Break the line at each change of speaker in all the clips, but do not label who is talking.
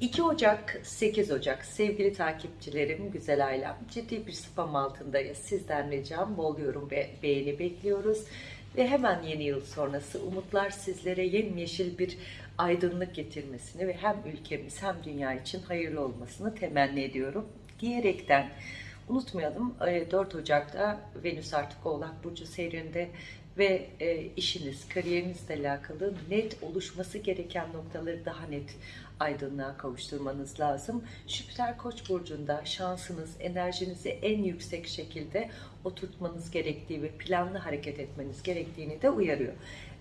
2 Ocak 8 Ocak. Sevgili takipçilerim güzel ailem ciddi bir spam altındayız. Sizden ricam bol yorum ve beğeni bekliyoruz. Ve hemen yeni yıl sonrası umutlar sizlere yemyeşil bir aydınlık getirmesini ve hem ülkemiz hem dünya için hayırlı olmasını temenni ediyorum diyerekten. Unutmayalım e, 4 Ocak'ta Venüs artık Oğlak Burcu seyrinde ve e, işiniz, kariyerinizle alakalı net oluşması gereken noktaları daha net aydınlığa kavuşturmanız lazım. Jüpiter Koç burcunda şansınız, enerjinizi en yüksek şekilde oturtmanız gerektiği ve planlı hareket etmeniz gerektiğini de uyarıyor.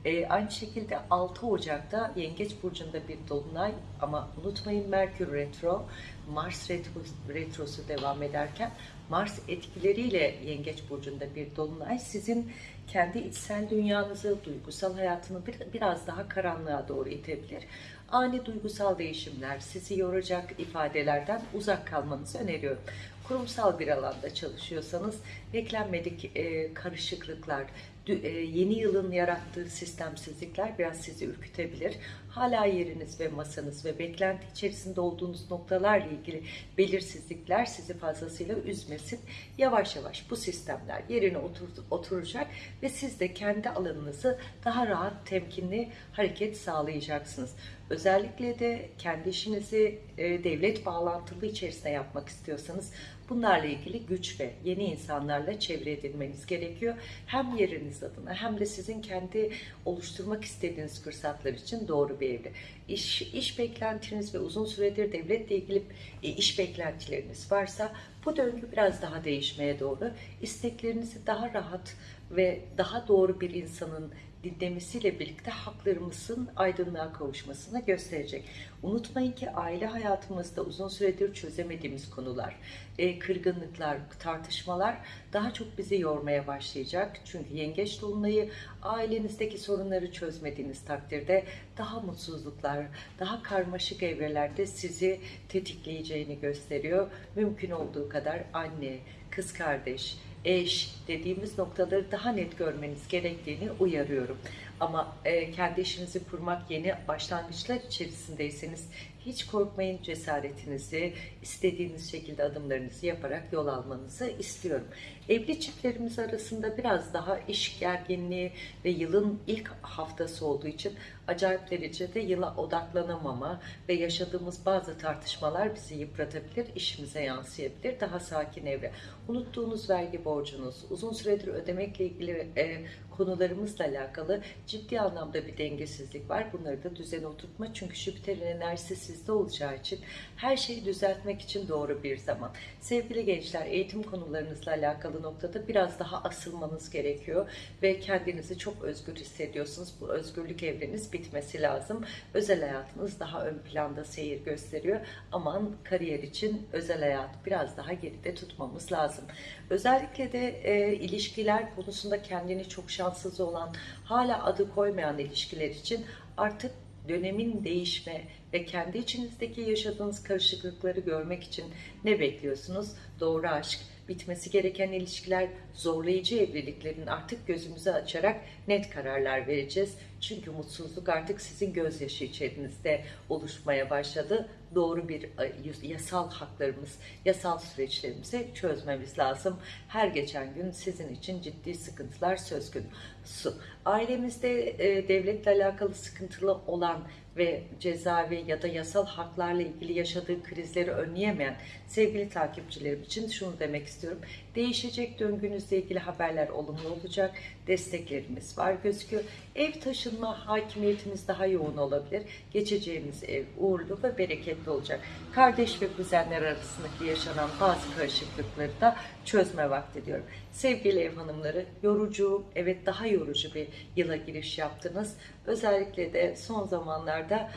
E, aynı şekilde 6 Ocak'ta Yengeç Burcu'nda bir dolunay ama unutmayın Merkür Retro, Mars retro, Retrosu devam ederken Mars etkileriyle Yengeç Burcu'nda bir dolunay sizin kendi içsel dünyanızı, duygusal hayatını bir, biraz daha karanlığa doğru itebilir. Ani duygusal değişimler, sizi yoracak ifadelerden uzak kalmanızı öneriyorum. Kurumsal bir alanda çalışıyorsanız beklenmedik e, karışıklıklar, e, yeni yılın yarattığı sistemsizlikler biraz sizi ürkütebilir. Hala yeriniz ve masanız ve beklenti içerisinde olduğunuz noktalarla ilgili belirsizlikler sizi fazlasıyla üzmesin. Yavaş yavaş bu sistemler yerine otur, oturacak ve siz de kendi alanınızı daha rahat, temkinli hareket sağlayacaksınız. Özellikle de kendi işinizi e, devlet bağlantılı içerisinde yapmak istiyorsanız bunlarla ilgili güç ve yeni insanlarla çevre edilmeniz gerekiyor. Hem yeriniz adına hem de sizin kendi oluşturmak istediğiniz fırsatlar için doğru bir evre. İş, iş beklentiniz ve uzun süredir devletle ilgili e, iş beklentileriniz varsa bu döngü biraz daha değişmeye doğru. İsteklerinizi daha rahat ve daha doğru bir insanın dinlemesiyle birlikte haklarımızın aydınlığa kavuşmasını gösterecek. Unutmayın ki aile hayatımızda uzun süredir çözemediğimiz konular, e, kırgınlıklar, tartışmalar daha çok bizi yormaya başlayacak. Çünkü yengeç dolunayı ailenizdeki sorunları çözmediğiniz takdirde daha mutsuzluklar, daha karmaşık evrelerde sizi tetikleyeceğini gösteriyor. Mümkün olduğu kadar anne, kız kardeş, eş dediğimiz noktaları daha net görmeniz gerektiğini uyarıyorum. Ama kendi işinizi kurmak yeni başlangıçlar içerisindeyseniz hiç korkmayın cesaretinizi istediğiniz şekilde adımlarınızı yaparak yol almanızı istiyorum. Evli çiftlerimiz arasında biraz daha iş gerginliği ve yılın ilk haftası olduğu için acayip derecede yıla odaklanamama ve yaşadığımız bazı tartışmalar bizi yıpratabilir, işimize yansıyabilir. Daha sakin evre. Unuttuğunuz vergi borcunuz, uzun süredir ödemekle ilgili e, konularımızla alakalı ciddi anlamda bir dengesizlik var. Bunları da düzene oturtma. Çünkü Jüpiter'in enerjisi sizde olacağı için her şeyi düzeltmek için doğru bir zaman. Sevgili gençler eğitim konularınızla alakalı noktada biraz daha asılmanız gerekiyor ve kendinizi çok özgür hissediyorsunuz. Bu özgürlük evreniz bitmesi lazım. Özel hayatınız daha ön planda seyir gösteriyor. Aman kariyer için özel hayat biraz daha geride tutmamız lazım. Özellikle de e, ilişkiler konusunda kendini çok şanssız olan, hala adı koymayan ilişkiler için artık dönemin değişme ve kendi içinizdeki yaşadığınız karışıklıkları görmek için ne bekliyorsunuz? Doğru aşk, bitmesi gereken ilişkiler, zorlayıcı evliliklerin artık gözümüzü açarak net kararlar vereceğiz. Çünkü mutsuzluk artık sizin gözyaşı içerinizde oluşmaya başladı. Doğru bir e, yasal haklarımız, yasal süreçlerimizi çözmemiz lazım. Her geçen gün sizin için ciddi sıkıntılar söz konusu. Ailemizde e, devletle alakalı sıkıntılı olan ve cezaevi ya da yasal haklarla ilgili yaşadığı krizleri önleyemeyen sevgili takipçilerim için şunu demek istiyorum. Değişecek döngünüzle ilgili haberler olumlu olacak. Desteklerimiz var gözüküyor. Ev taşınma hakimiyetimiz daha yoğun olabilir. Geçeceğimiz ev uğurlu ve bereketli olacak. Kardeş ve kuzenler arasındaki yaşanan bazı karışıklıkları da çözme vakti diyorum. Sevgili ev hanımları yorucu, evet daha yorucu bir yıla giriş yaptınız. Özellikle de son zamanlarda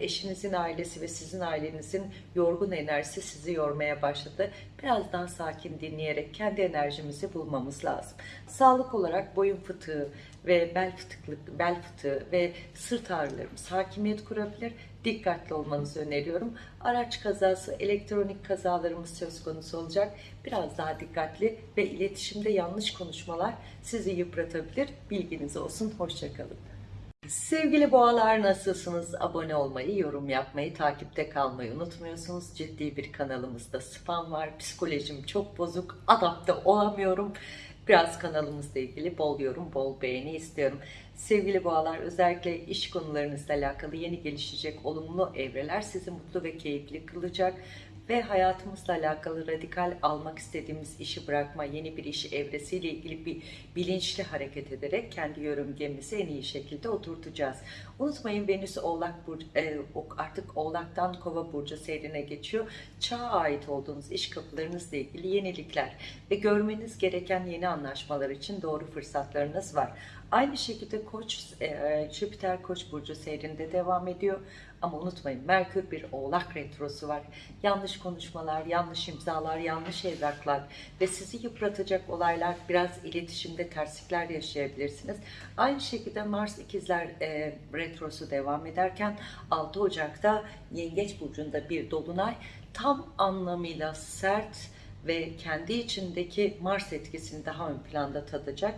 eşinizin ailesi ve sizin ailenizin yorgun enerjisi sizi yormaya başladı. Biraz daha sakin dinleyerek kendi enerjimizi bulmamız lazım. Sağlık olarak boyun fıtığı ve bel fıtıklık, bel fıtığı ve sırt ağrılarımız hakimiyet kurabilir. Dikkatli olmanızı öneriyorum. Araç kazası, elektronik kazalarımız söz konusu olacak. Biraz daha dikkatli ve iletişimde yanlış konuşmalar sizi yıpratabilir. Bilginiz olsun. Hoşçakalın. Sevgili boğalar nasılsınız? Abone olmayı, yorum yapmayı, takipte kalmayı unutmuyorsunuz. Ciddi bir kanalımızda spam var. Psikolojim çok bozuk. Adapte olamıyorum. Biraz kanalımızla ilgili bol yorum, bol beğeni istiyorum. Sevgili boğalar özellikle iş konularınızla alakalı yeni gelişecek olumlu evreler sizi mutlu ve keyifli kılacak ve hayatımızla alakalı radikal almak istediğimiz işi bırakma, yeni bir iş evresiyle ilgili bir bilinçli hareket ederek kendi yörüngemizi en iyi şekilde oturtacağız. Unutmayın Venüs Oğlak Burcu, e, artık Oğlak'tan Kova Burcu seyrine geçiyor. Çağa ait olduğunuz iş kapılarınızla ilgili yenilikler ve görmeniz gereken yeni anlaşmalar için doğru fırsatlarınız var. Aynı şekilde Koç, e, Jüpiter Koç burcu seyrinde devam ediyor. Ama unutmayın Merkür bir Oğlak retrosu var. Yanlış konuşmalar, yanlış imzalar, yanlış evraklar ve sizi yıpratacak olaylar, biraz iletişimde terslikler yaşayabilirsiniz. Aynı şekilde Mars ikizler e, retrosu devam ederken 6 Ocak'ta Yengeç burcunda bir dolunay tam anlamıyla sert ve kendi içindeki Mars etkisini daha ön planda tadacak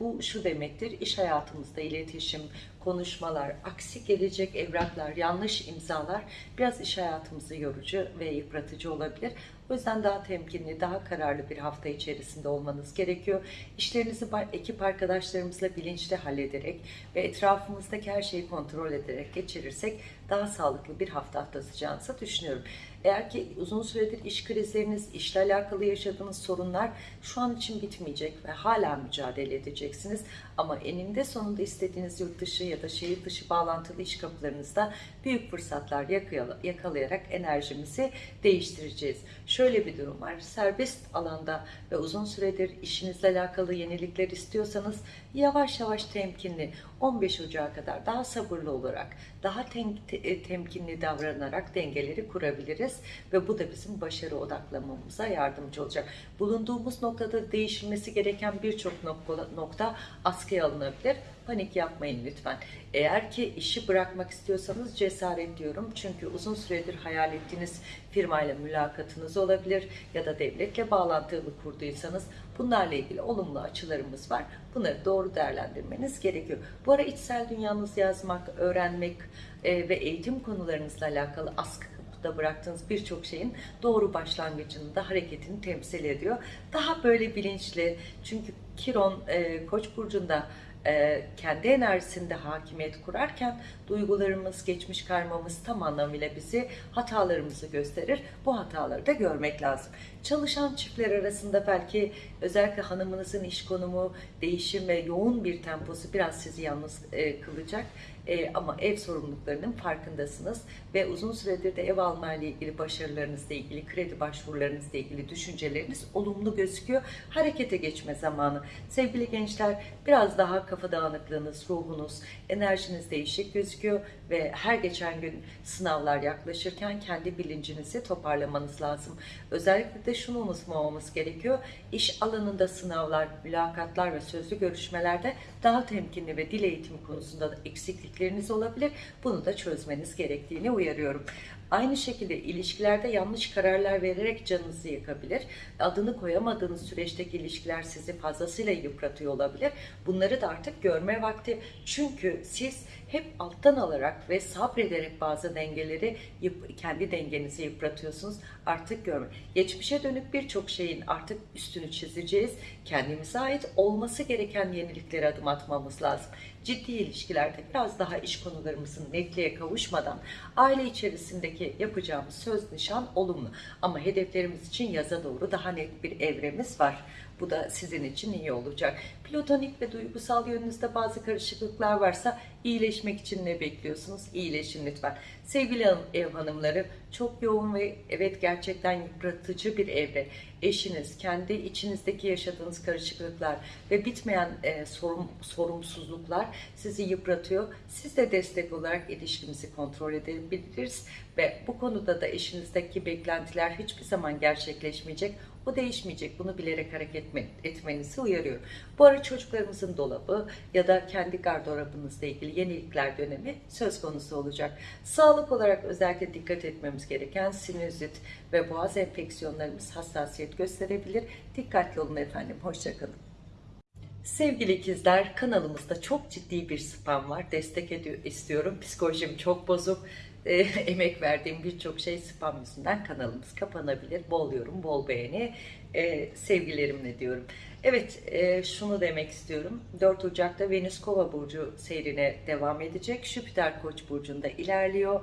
bu şu demektir, iş hayatımızda iletişim, konuşmalar, aksi gelecek evraklar, yanlış imzalar biraz iş hayatımızı yorucu ve yıpratıcı olabilir. O yüzden daha temkinli, daha kararlı bir hafta içerisinde olmanız gerekiyor. İşlerinizi ekip arkadaşlarımızla bilinçli hallederek ve etrafımızdaki her şeyi kontrol ederek geçirirsek daha sağlıklı bir hafta atlatacağınızı düşünüyorum. Eğer ki uzun süredir iş krizleriniz, işle alakalı yaşadığınız sorunlar şu an için bitmeyecek ve hala mücadele edeceksiniz. Ama eninde sonunda istediğiniz yurt dışı ya da şehir dışı bağlantılı iş kapılarınızda büyük fırsatlar yakalayarak enerjimizi değiştireceğiz. Şöyle bir durum var. Serbest alanda ve uzun süredir işinizle alakalı yenilikler istiyorsanız yavaş yavaş temkinli 15 Ocağı kadar daha sabırlı olarak, daha temkinli davranarak dengeleri kurabiliriz ve bu da bizim başarı odaklamamıza yardımcı olacak. Bulunduğumuz noktada değişilmesi gereken birçok nokta, nokta askıya alınabilir. Panik yapmayın lütfen. Eğer ki işi bırakmak istiyorsanız cesaret diyorum. Çünkü uzun süredir hayal ettiğiniz firmayla mülakatınız olabilir ya da devletle bağlantılı kurduysanız bunlarla ilgili olumlu açılarımız var. Bunları doğru değerlendirmeniz gerekiyor. Bu ara içsel dünyanızı yazmak, öğrenmek e, ve eğitim konularınızla alakalı askı da bıraktığınız birçok şeyin doğru başlangıcını da hareketini temsil ediyor. Daha böyle bilinçli çünkü Kiron e, Koç burcunda e, kendi enerjisinde hakimiyet kurarken duygularımız, geçmiş karmamız tam anlamıyla bizi hatalarımızı gösterir. Bu hataları da görmek lazım. Çalışan çiftler arasında belki özellikle hanımınızın iş konumu, değişim ve yoğun bir temposu biraz sizi yalnız e, kılacak. E, ama ev sorumluluklarının farkındasınız ve uzun süredir de ev alma ilgili başarılarınızla ilgili, kredi başvurularınızla ilgili düşünceleriniz olumlu gözüküyor. Harekete geçme zamanı. Sevgili gençler biraz daha kafa dağınıklığınız, ruhunuz, enerjiniz değişik gözüküyor ve her geçen gün sınavlar yaklaşırken kendi bilincinizi toparlamanız lazım. Özellikle de şunu unutmamamız gerekiyor. İş alanında sınavlar, mülakatlar ve sözlü görüşmelerde daha temkinli ve dil eğitimi konusunda da eksiklikleriniz olabilir. Bunu da çözmeniz gerektiğini uyarıyorum. Aynı şekilde ilişkilerde yanlış kararlar vererek canınızı yakabilir. Adını koyamadığınız süreçteki ilişkiler sizi fazlasıyla yıpratıyor olabilir. Bunları da artık görme vakti. Çünkü siz hep alttan alarak ve sabrederek bazı dengeleri kendi dengenizi yıpratıyorsunuz. Artık görme. Geçmişe dönük birçok şeyin artık üstünü çizeceğiz. Kendimize ait olması gereken yeniliklere adım atmamız lazım. Ciddi ilişkilerde biraz daha iş konularımızın netliğe kavuşmadan aile içerisindeki yapacağımız söz nişan olumlu. Ama hedeflerimiz için yaza doğru daha net bir evremiz var. Bu da sizin için iyi olacak. Platonik ve duygusal yönünüzde bazı karışıklıklar varsa iyileşmek için ne bekliyorsunuz? İyileşin lütfen. Sevgili ev hanımları çok yoğun ve evet gerçekten yıpratıcı bir evre. Eşiniz, kendi içinizdeki yaşadığınız karışıklıklar ve bitmeyen e, sorum, sorumsuzluklar sizi yıpratıyor. Siz de destek olarak ilişkimizi kontrol edebiliriz ve bu konuda da eşinizdeki beklentiler hiçbir zaman gerçekleşmeyecek. O değişmeyecek. Bunu bilerek hareket etmenizi uyarıyorum. Bu ara çocuklarımızın dolabı ya da kendi gardırobunuzla ilgili yenilikler dönemi söz konusu olacak. Sağlık olarak özellikle dikkat etmemiz gereken sinüzit ve boğaz enfeksiyonlarımız hassasiyet gösterebilir. Dikkatli olun efendim. Hoşçakalın. Sevgili ikizler kanalımızda çok ciddi bir spam var. Destek istiyorum. Psikolojim çok bozuk. E, emek verdiğim birçok şey spam yüzünden kanalımız kapanabilir. Bol yorum, bol beğeni. E, sevgilerimle diyorum. Evet e, şunu demek istiyorum. 4 Ocak'ta Venüs Kova Burcu seyrine devam edecek. Jüpiter Koç Burcu'nda ilerliyor.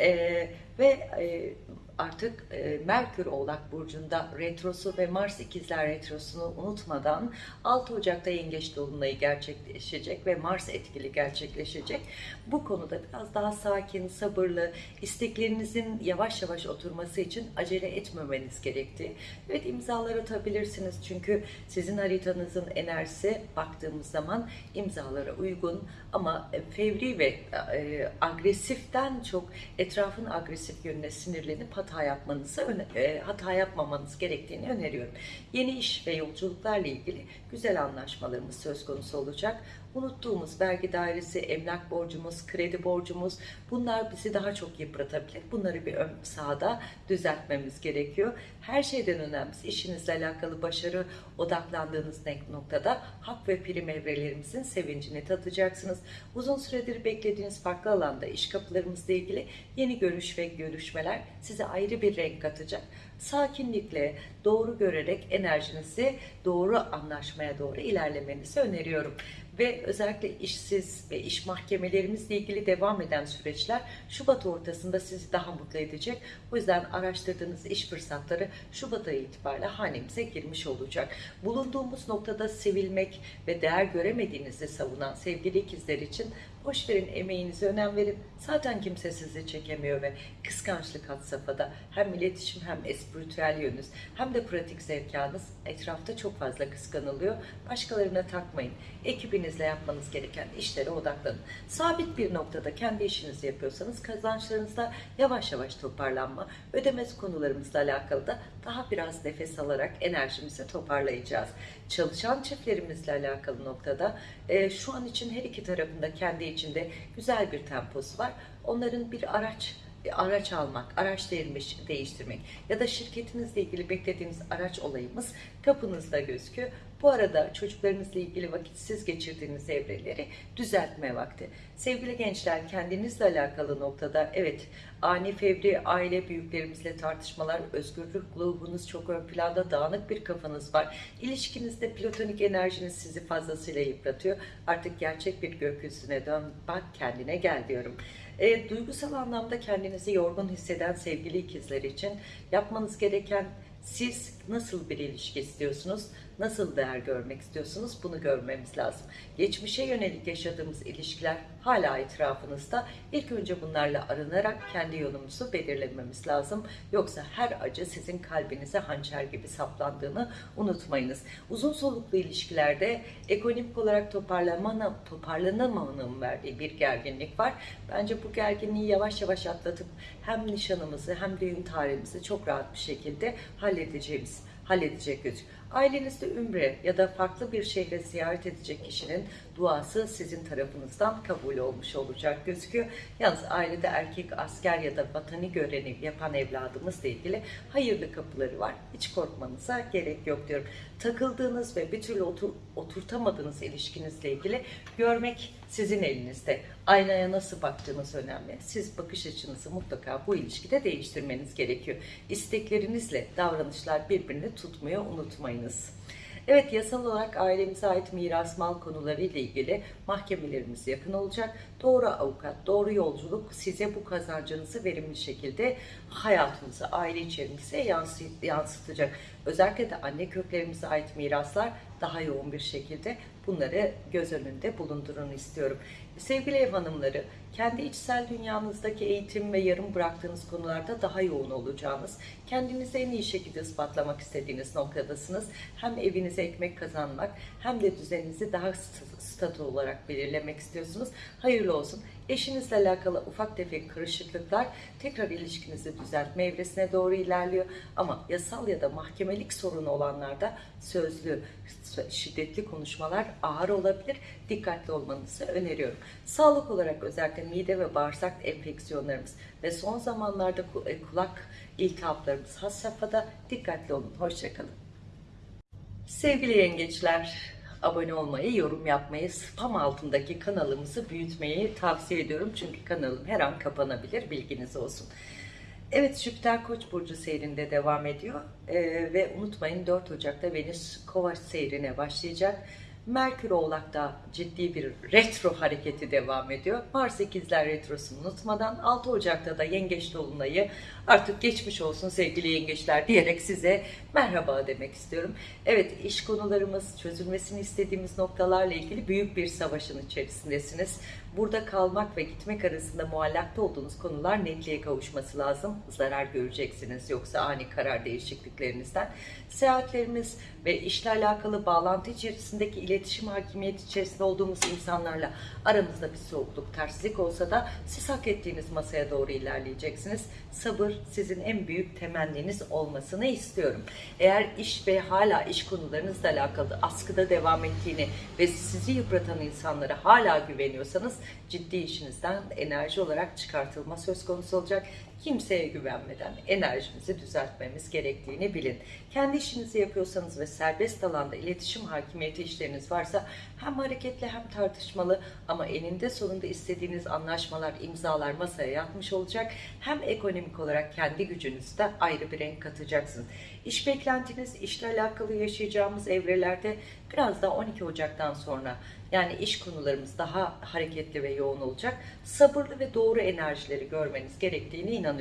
E, ve e, artık e, Merkür Oğlak Burcu'nda retrosu ve Mars İkizler retrosunu unutmadan 6 Ocak'ta Yengeç Dolunay'ı gerçekleşecek ve Mars etkili gerçekleşecek. Bu konuda biraz daha sakin, sabırlı, isteklerinizin yavaş yavaş oturması için acele etmemeniz gerektiği. Evet imzalar atabilirsiniz çünkü sizin haritanızın enerjisi baktığımız zaman imzalara uygun ama fevri ve e, agresiften çok etrafın agresif yönüne sinirlenip hata yapmanızı e, hata yapmamanız gerektiğini öneriyorum. Yeni iş ve yolculuklarla ilgili güzel anlaşmalarımız söz konusu olacak. Unuttuğumuz vergi dairesi, emlak borcumuz, kredi borcumuz bunlar bizi daha çok yıpratabilir. Bunları bir ön sahada düzeltmemiz gerekiyor. Her şeyden önemlisi işinizle alakalı başarı odaklandığınız noktada hak ve prim evrelerimizin sevincini tadacaksınız. Uzun süredir beklediğiniz farklı alanda iş kapılarımızla ilgili yeni görüş ve görüşmeler size ayrı bir renk katacak. Sakinlikle, doğru görerek enerjinizi doğru anlaşmaya doğru ilerlemenizi öneriyorum. Ve özellikle işsiz ve iş mahkemelerimizle ilgili devam eden süreçler Şubat ortasında sizi daha mutlu edecek. O yüzden araştırdığınız iş fırsatları Şubat ayı itibariyle hanemize girmiş olacak. Bulunduğumuz noktada sevilmek ve değer göremediğinizi savunan sevgili ikizler için boş verin emeğinize önem verin. Zaten kimse sizi çekemiyor ve kıskançlık had safhada. Hem iletişim hem espritüel yönünüz hem de pratik zekanız etrafta çok fazla kıskanılıyor. Başkalarına takmayın. Ekibinizle yapmanız gereken işlere odaklanın. Sabit bir noktada kendi işinizi yapıyorsanız kazançlarınızda yavaş yavaş toparlanma, ödemez konularımızla alakalı da daha biraz nefes alarak enerjimizi toparlayacağız. Çalışan çiftlerimizle alakalı noktada e, şu an için her iki tarafında kendi içinde güzel bir temposu var. Onların bir araç araç almak, araç değirmiş, değiştirmek ya da şirketinizle ilgili beklediğiniz araç olayımız kapınızda gözüküyor. Bu arada çocuklarınızla ilgili vakitsiz geçirdiğiniz evreleri düzeltme vakti. Sevgili gençler kendinizle alakalı noktada evet ani fevri aile büyüklerimizle tartışmalar, özgürlük ruhunuz çok ön planda, dağınık bir kafanız var. İlişkinizde platonik enerjiniz sizi fazlasıyla yıpratıyor. Artık gerçek bir gökyüzüne dön, bak kendine gel diyorum. E, duygusal anlamda kendinizi yorgun hisseden sevgili ikizler için yapmanız gereken siz nasıl bir ilişki istiyorsunuz? Nasıl değer görmek istiyorsunuz? Bunu görmemiz lazım. Geçmişe yönelik yaşadığımız ilişkiler hala etrafınızda. İlk önce bunlarla arınarak kendi yolumuzu belirlememiz lazım. Yoksa her acı sizin kalbinize hançer gibi saplandığını unutmayınız. Uzun soluklu ilişkilerde ekonomik olarak toparlanmanın, toparlanamanın verdiği bir gerginlik var. Bence bu gerginliği yavaş yavaş atlatıp hem nişanımızı hem düğün tarihimizi çok rahat bir şekilde halledeceğimiz halledecek gözüküyor. Ailenizde ümre ya da farklı bir şehre ziyaret edecek kişinin duası sizin tarafınızdan kabul olmuş olacak gözüküyor. Yalnız ailede erkek asker ya da vatani görevi yapan evladımızla ilgili hayırlı kapıları var. Hiç korkmanıza gerek yok diyorum. Takıldığınız ve bir türlü otur, oturtamadığınız ilişkinizle ilgili görmek sizin elinizde. Aynaya nasıl baktığınız önemli. Siz bakış açınızı mutlaka bu ilişkide değiştirmeniz gerekiyor. İsteklerinizle davranışlar birbirini tutmuyor unutmayınız. Evet yasal olarak ailemize ait miras mal konuları ile ilgili mahkemelerimiz yakın olacak. Doğru avukat, doğru yolculuk size bu kazancınızı verimli şekilde hayatınıza, aile içerinize yansıt- yansıtacak. Özellikle de anne köklerimize ait miraslar daha yoğun bir şekilde bunları göz önünde bulundurun istiyorum. Sevgili ev hanımları, kendi içsel dünyanızdaki eğitim ve yarım bıraktığınız konularda daha yoğun olacağınız, kendinizi en iyi şekilde ispatlamak istediğiniz noktadasınız. Hem evinize ekmek kazanmak hem de düzeninizi daha st- statü olarak belirlemek istiyorsunuz. Hayırlı olsun. Eşinizle alakalı ufak tefek karışıklıklar tekrar ilişkinizi düzeltme evresine doğru ilerliyor. Ama yasal ya da mahkemelik sorunu olanlarda sözlü, şiddetli konuşmalar ağır olabilir. Dikkatli olmanızı öneriyorum. Sağlık olarak özellikle mide ve bağırsak enfeksiyonlarımız ve son zamanlarda e, kulak iltihaplarımız has safhada dikkatli olun. Hoşçakalın. Sevgili yengeçler, abone olmayı, yorum yapmayı, spam altındaki kanalımızı büyütmeyi tavsiye ediyorum. Çünkü kanalım her an kapanabilir, bilginiz olsun. Evet Jüpiter Koç burcu seyrinde devam ediyor Ee, ve unutmayın 4 Ocak'ta Venüs Kovaç seyrine başlayacak. Merkür Oğlak'ta ciddi bir retro hareketi devam ediyor. Mars ikizler retrosunu unutmadan 6 Ocak'ta da Yengeç Dolunay'ı artık geçmiş olsun sevgili yengeçler diyerek size merhaba demek istiyorum. Evet iş konularımız çözülmesini istediğimiz noktalarla ilgili büyük bir savaşın içerisindesiniz. Burada kalmak ve gitmek arasında muallakta olduğunuz konular netliğe kavuşması lazım. Zarar göreceksiniz yoksa ani karar değişikliklerinizden. Seyahatlerimiz ve işle alakalı bağlantı içerisindeki iletişim hakimiyeti içerisinde olduğumuz insanlarla aramızda bir soğukluk, terslik olsa da siz hak ettiğiniz masaya doğru ilerleyeceksiniz. Sabır sizin en büyük temenniniz olmasını istiyorum. Eğer iş ve hala iş konularınızla alakalı askıda devam ettiğini ve sizi yıpratan insanlara hala güveniyorsanız ciddi işinizden enerji olarak çıkartılma söz konusu olacak. Kimseye güvenmeden enerjimizi düzeltmemiz gerektiğini bilin. Kendi işinizi yapıyorsanız ve serbest alanda iletişim hakimiyeti işleriniz varsa hem hareketli hem tartışmalı ama eninde sonunda istediğiniz anlaşmalar, imzalar masaya yatmış olacak. Hem ekonomik olarak kendi gücünüzde ayrı bir renk katacaksınız. İş beklentiniz, işle alakalı yaşayacağımız evrelerde biraz daha 12 Ocak'tan sonra yani iş konularımız daha hareketli ve yoğun olacak. Sabırlı ve doğru enerjileri görmeniz gerektiğine inanıyorum.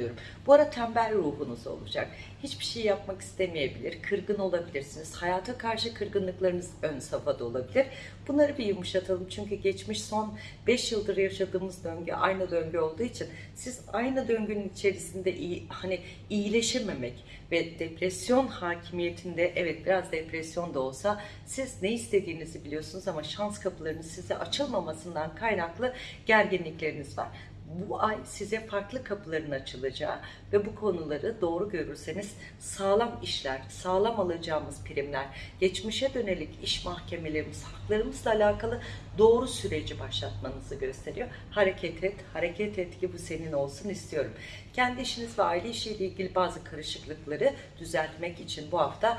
Bu ara tembel ruhunuz olacak. Hiçbir şey yapmak istemeyebilir, kırgın olabilirsiniz. Hayata karşı kırgınlıklarınız ön safhada olabilir. Bunları bir yumuşatalım çünkü geçmiş son 5 yıldır yaşadığımız döngü aynı döngü olduğu için siz aynı döngünün içerisinde iyi, hani iyileşememek ve depresyon hakimiyetinde evet biraz depresyon da olsa siz ne istediğinizi biliyorsunuz ama şans kapılarının size açılmamasından kaynaklı gerginlikleriniz var bu ay size farklı kapıların açılacağı ve bu konuları doğru görürseniz sağlam işler, sağlam alacağımız primler, geçmişe dönelik iş mahkemelerimiz, haklarımızla alakalı doğru süreci başlatmanızı gösteriyor. Hareket et, hareket et ki bu senin olsun istiyorum. Kendi işiniz ve aile işiyle ilgili bazı karışıklıkları düzeltmek için bu hafta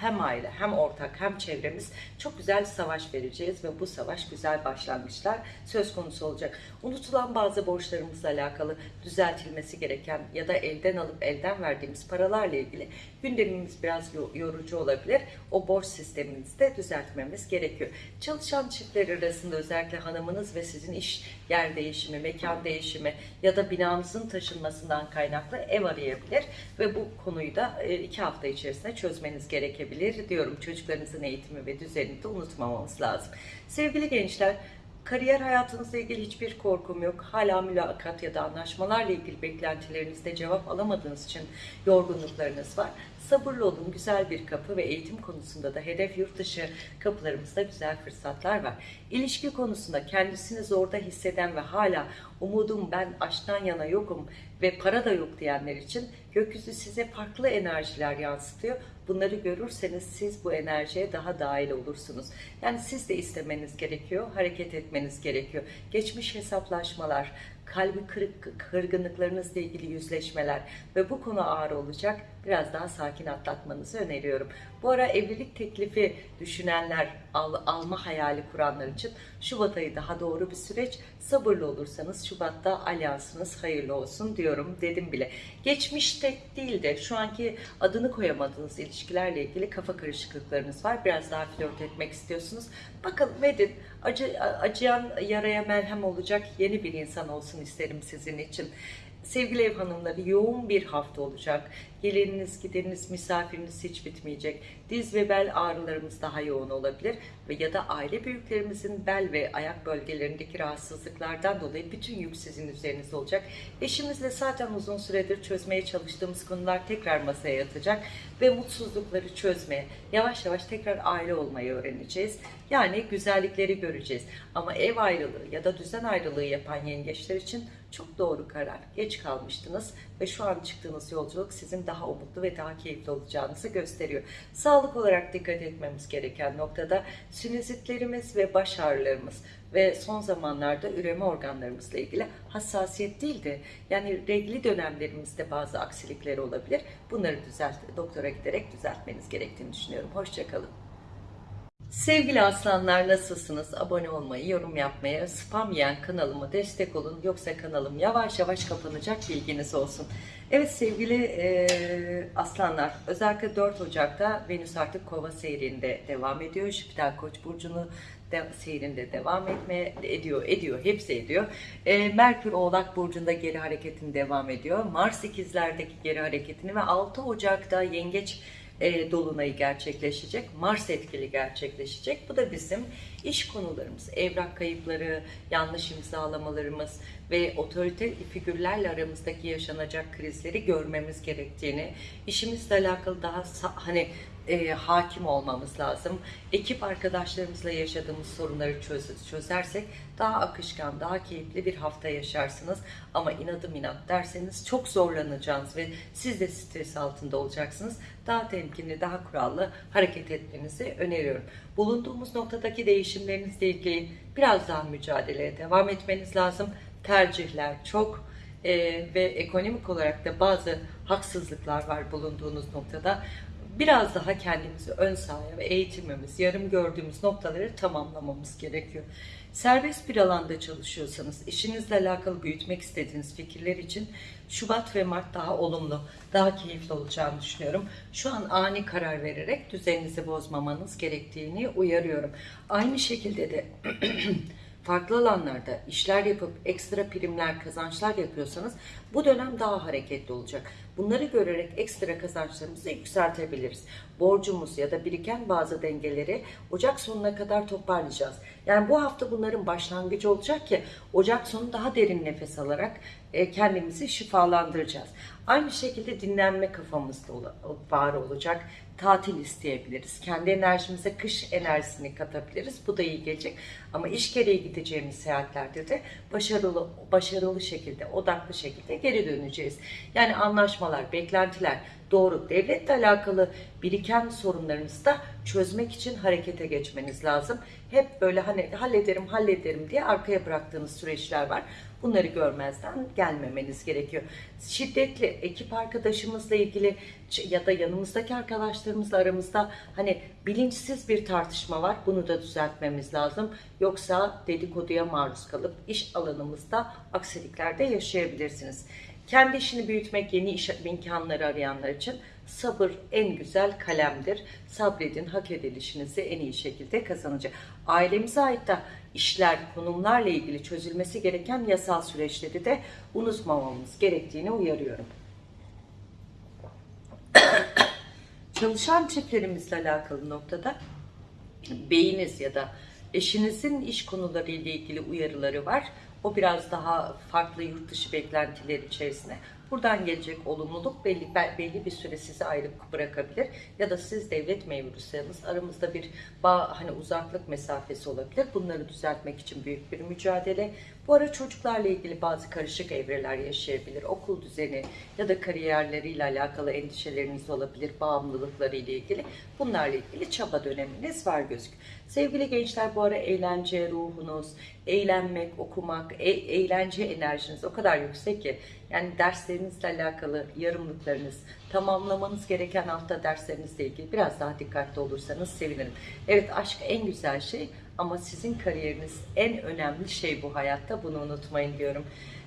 hem aile hem ortak hem çevremiz çok güzel savaş vereceğiz ve bu savaş güzel başlangıçlar söz konusu olacak. Unutulan bazı borçlarımızla alakalı düzeltilmesi gereken ya da elden alıp elden verdiğimiz paralarla ilgili gündemimiz biraz yorucu olabilir. O borç sistemimizi de düzeltmemiz gerekiyor. Çalışan çiftler arasında özellikle hanımınız ve sizin iş yer değişimi, mekan değişimi ya da binanızın taşınmasından kaynaklı ev arayabilir ve bu konuyu da e, iki hafta içerisinde çözmeniz gerekebilir diyorum. Çocuklarınızın eğitimi ve düzenini de unutmamamız lazım. Sevgili gençler, Kariyer hayatınızla ilgili hiçbir korkum yok. Hala mülakat ya da anlaşmalarla ilgili beklentilerinizde cevap alamadığınız için yorgunluklarınız var. Sabırlı olun, güzel bir kapı ve eğitim konusunda da hedef yurt dışı kapılarımızda güzel fırsatlar var. İlişki konusunda kendisini zorda hisseden ve hala umudum ben aşktan yana yokum ve para da yok diyenler için gökyüzü size farklı enerjiler yansıtıyor. Bunları görürseniz siz bu enerjiye daha dahil olursunuz. Yani siz de istemeniz gerekiyor, hareket etmeniz gerekiyor. Geçmiş hesaplaşmalar, kalbi kırık, kırgınlıklarınızla ilgili yüzleşmeler ve bu konu ağır olacak. Biraz daha sakin atlatmanızı öneriyorum. Bu ara evlilik teklifi düşünenler, al, alma hayali kuranlar için Şubat ayı daha doğru bir süreç. Sabırlı olursanız Şubat'ta alyansınız hayırlı olsun diyorum dedim bile. Geçmişte değil de şu anki adını koyamadığınız ilişkilerle ilgili kafa karışıklıklarınız var. Biraz daha flört etmek istiyorsunuz. Bakalım edin. Acı, acıyan yaraya merhem olacak yeni bir insan olsun isterim sizin için. Sevgili ev hanımları yoğun bir hafta olacak. Geleniniz, gideriniz, misafiriniz hiç bitmeyecek. Diz ve bel ağrılarımız daha yoğun olabilir ve ya da aile büyüklerimizin bel ve ayak bölgelerindeki rahatsızlıklardan dolayı bütün yük sizin üzerinizde olacak. Eşimizle zaten uzun süredir çözmeye çalıştığımız konular tekrar masaya yatacak ve mutsuzlukları çözmeye, yavaş yavaş tekrar aile olmayı öğreneceğiz. Yani güzellikleri göreceğiz. Ama ev ayrılığı ya da düzen ayrılığı yapan yengeçler için çok doğru karar. Geç kalmıştınız ve şu an çıktığınız yolculuk sizin daha umutlu ve daha keyifli olacağınızı gösteriyor. Sağlık olarak dikkat etmemiz gereken noktada sinüzitlerimiz ve baş ağrılarımız ve son zamanlarda üreme organlarımızla ilgili hassasiyet değildi. Yani regli dönemlerimizde bazı aksilikler olabilir. Bunları düzelt, doktora giderek düzeltmeniz gerektiğini düşünüyorum. Hoşçakalın. Sevgili aslanlar nasılsınız? Abone olmayı, yorum yapmayı, spam yiyen kanalıma destek olun. Yoksa kanalım yavaş yavaş kapanacak bilginiz olsun. Evet sevgili e, aslanlar özellikle 4 Ocak'ta Venüs artık kova seyrinde devam ediyor. Jüpiter Koç burcunu de, seyrinde devam etmeye ediyor, ediyor, hepsi ediyor. E, Merkür Oğlak burcunda geri hareketini devam ediyor. Mars ikizlerdeki geri hareketini ve 6 Ocak'ta Yengeç e, dolunayı gerçekleşecek. Mars etkili gerçekleşecek. Bu da bizim iş konularımız, evrak kayıpları, yanlış imzalamalarımız ve otorite figürlerle aramızdaki yaşanacak krizleri görmemiz gerektiğini, işimizle alakalı daha hani e, hakim olmamız lazım. Ekip arkadaşlarımızla yaşadığımız sorunları çöz- çözersek daha akışkan, daha keyifli bir hafta yaşarsınız. Ama inadım inat derseniz çok zorlanacağınız ve siz de stres altında olacaksınız. Daha temkinli, daha kurallı hareket etmenizi öneriyorum. Bulunduğumuz noktadaki değişimlerinizle ilgili biraz daha mücadeleye devam etmeniz lazım. Tercihler çok e, ve ekonomik olarak da bazı haksızlıklar var bulunduğunuz noktada biraz daha kendimizi ön sahaya ve eğitimimiz, yarım gördüğümüz noktaları tamamlamamız gerekiyor. Serbest bir alanda çalışıyorsanız, işinizle alakalı büyütmek istediğiniz fikirler için Şubat ve Mart daha olumlu, daha keyifli olacağını düşünüyorum. Şu an ani karar vererek düzeninizi bozmamanız gerektiğini uyarıyorum. Aynı şekilde de farklı alanlarda işler yapıp ekstra primler, kazançlar yapıyorsanız bu dönem daha hareketli olacak. Bunları görerek ekstra kazançlarımızı yükseltebiliriz. Borcumuz ya da biriken bazı dengeleri Ocak sonuna kadar toparlayacağız. Yani bu hafta bunların başlangıcı olacak ki Ocak sonu daha derin nefes alarak e, kendimizi şifalandıracağız. Aynı şekilde dinlenme kafamızda var olacak. Tatil isteyebiliriz. Kendi enerjimize kış enerjisini katabiliriz. Bu da iyi gelecek. Ama iş gereği gideceğimiz seyahatlerde de başarılı başarılı şekilde, odaklı şekilde geri döneceğiz. Yani anlaşmalar, beklentiler doğru. Devletle alakalı biriken sorunlarınızı da çözmek için harekete geçmeniz lazım. Hep böyle hani hallederim, hallederim diye arkaya bıraktığınız süreçler var. Bunları görmezden gelmemeniz gerekiyor. Şiddetli ekip arkadaşımızla ilgili ya da yanımızdaki arkadaşlarımızla aramızda hani bilinçsiz bir tartışma var. Bunu da düzeltmemiz lazım. Yoksa dedikoduya maruz kalıp iş alanımızda aksiliklerde yaşayabilirsiniz. Kendi işini büyütmek, yeni iş imkanları arayanlar için sabır en güzel kalemdir. Sabredin, hak edilişinizi en iyi şekilde kazanacak. Ailemize ait de işler, konumlarla ilgili çözülmesi gereken yasal süreçleri de unutmamamız gerektiğini uyarıyorum. Çalışan çiftlerimizle alakalı noktada beyiniz ya da eşinizin iş konuları ile ilgili uyarıları var. O biraz daha farklı yurt dışı beklentiler içerisinde. Buradan gelecek olumluluk belli, belli bir süre sizi ayrı bırakabilir. Ya da siz devlet memuruysanız aramızda bir bağ, hani uzaklık mesafesi olabilir. Bunları düzeltmek için büyük bir mücadele. Bu ara çocuklarla ilgili bazı karışık evreler yaşayabilir. Okul düzeni ya da kariyerleriyle alakalı endişeleriniz olabilir. Bağımlılıkları ile ilgili. Bunlarla ilgili çaba döneminiz var gözük. Sevgili gençler bu ara eğlence ruhunuz, eğlenmek, okumak, e eğlence enerjiniz o kadar yüksek ki yani derslerinizle alakalı yarımlıklarınız, tamamlamanız gereken hafta derslerinizle ilgili biraz daha dikkatli olursanız sevinirim. Evet aşk en güzel şey ama sizin kariyeriniz en önemli şey bu hayatta. Bunu unutmayın diyorum.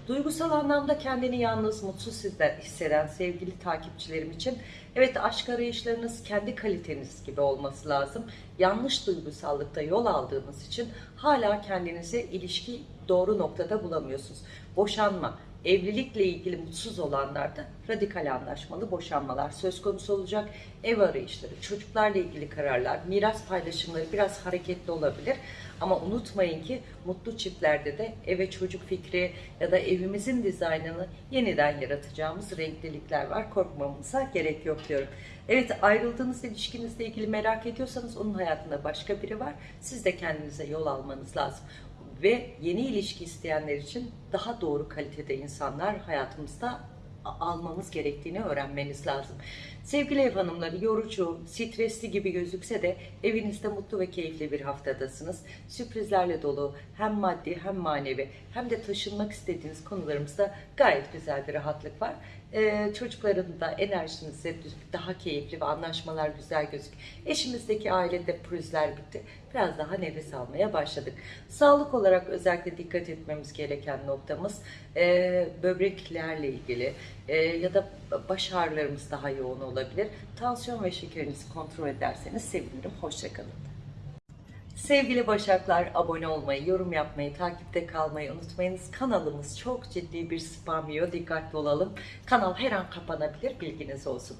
Duygusal anlamda kendini yalnız, mutsuz hisseden sevgili takipçilerim için evet aşk arayışlarınız kendi kaliteniz gibi olması lazım. Yanlış duygusallıkta yol aldığınız için hala kendinizi ilişki doğru noktada bulamıyorsunuz. Boşanma, evlilikle ilgili mutsuz olanlarda radikal anlaşmalı boşanmalar söz konusu olacak. Ev arayışları, çocuklarla ilgili kararlar, miras paylaşımları biraz hareketli olabilir. Ama unutmayın ki mutlu çiftlerde de eve çocuk fikri ya da evimizin dizaynını yeniden yaratacağımız renklilikler var. Korkmamıza gerek yok diyorum. Evet ayrıldığınız ilişkinizle ilgili merak ediyorsanız onun hayatında başka biri var. Siz de kendinize yol almanız lazım ve yeni ilişki isteyenler için daha doğru kalitede insanlar hayatımızda almamız gerektiğini öğrenmeniz lazım. Sevgili ev hanımları yorucu, stresli gibi gözükse de evinizde mutlu ve keyifli bir haftadasınız. Sürprizlerle dolu hem maddi hem manevi hem de taşınmak istediğiniz konularımızda gayet güzel bir rahatlık var. Ee, çocukların da enerjinizi daha keyifli ve anlaşmalar güzel gözüküyor. Eşimizdeki ailede pürüzler bitti. Biraz daha nefes almaya başladık. Sağlık olarak özellikle dikkat etmemiz gereken noktamız e, böbreklerle ilgili e, ya da baş ağrılarımız daha yoğun olabilir. Tansiyon ve şekerinizi kontrol ederseniz sevinirim. Hoşçakalın. Sevgili Başaklar abone olmayı, yorum yapmayı, takipte kalmayı unutmayınız. Kanalımız çok ciddi bir spam yiyor. Dikkatli olalım. Kanal her an kapanabilir. Bilginiz olsun.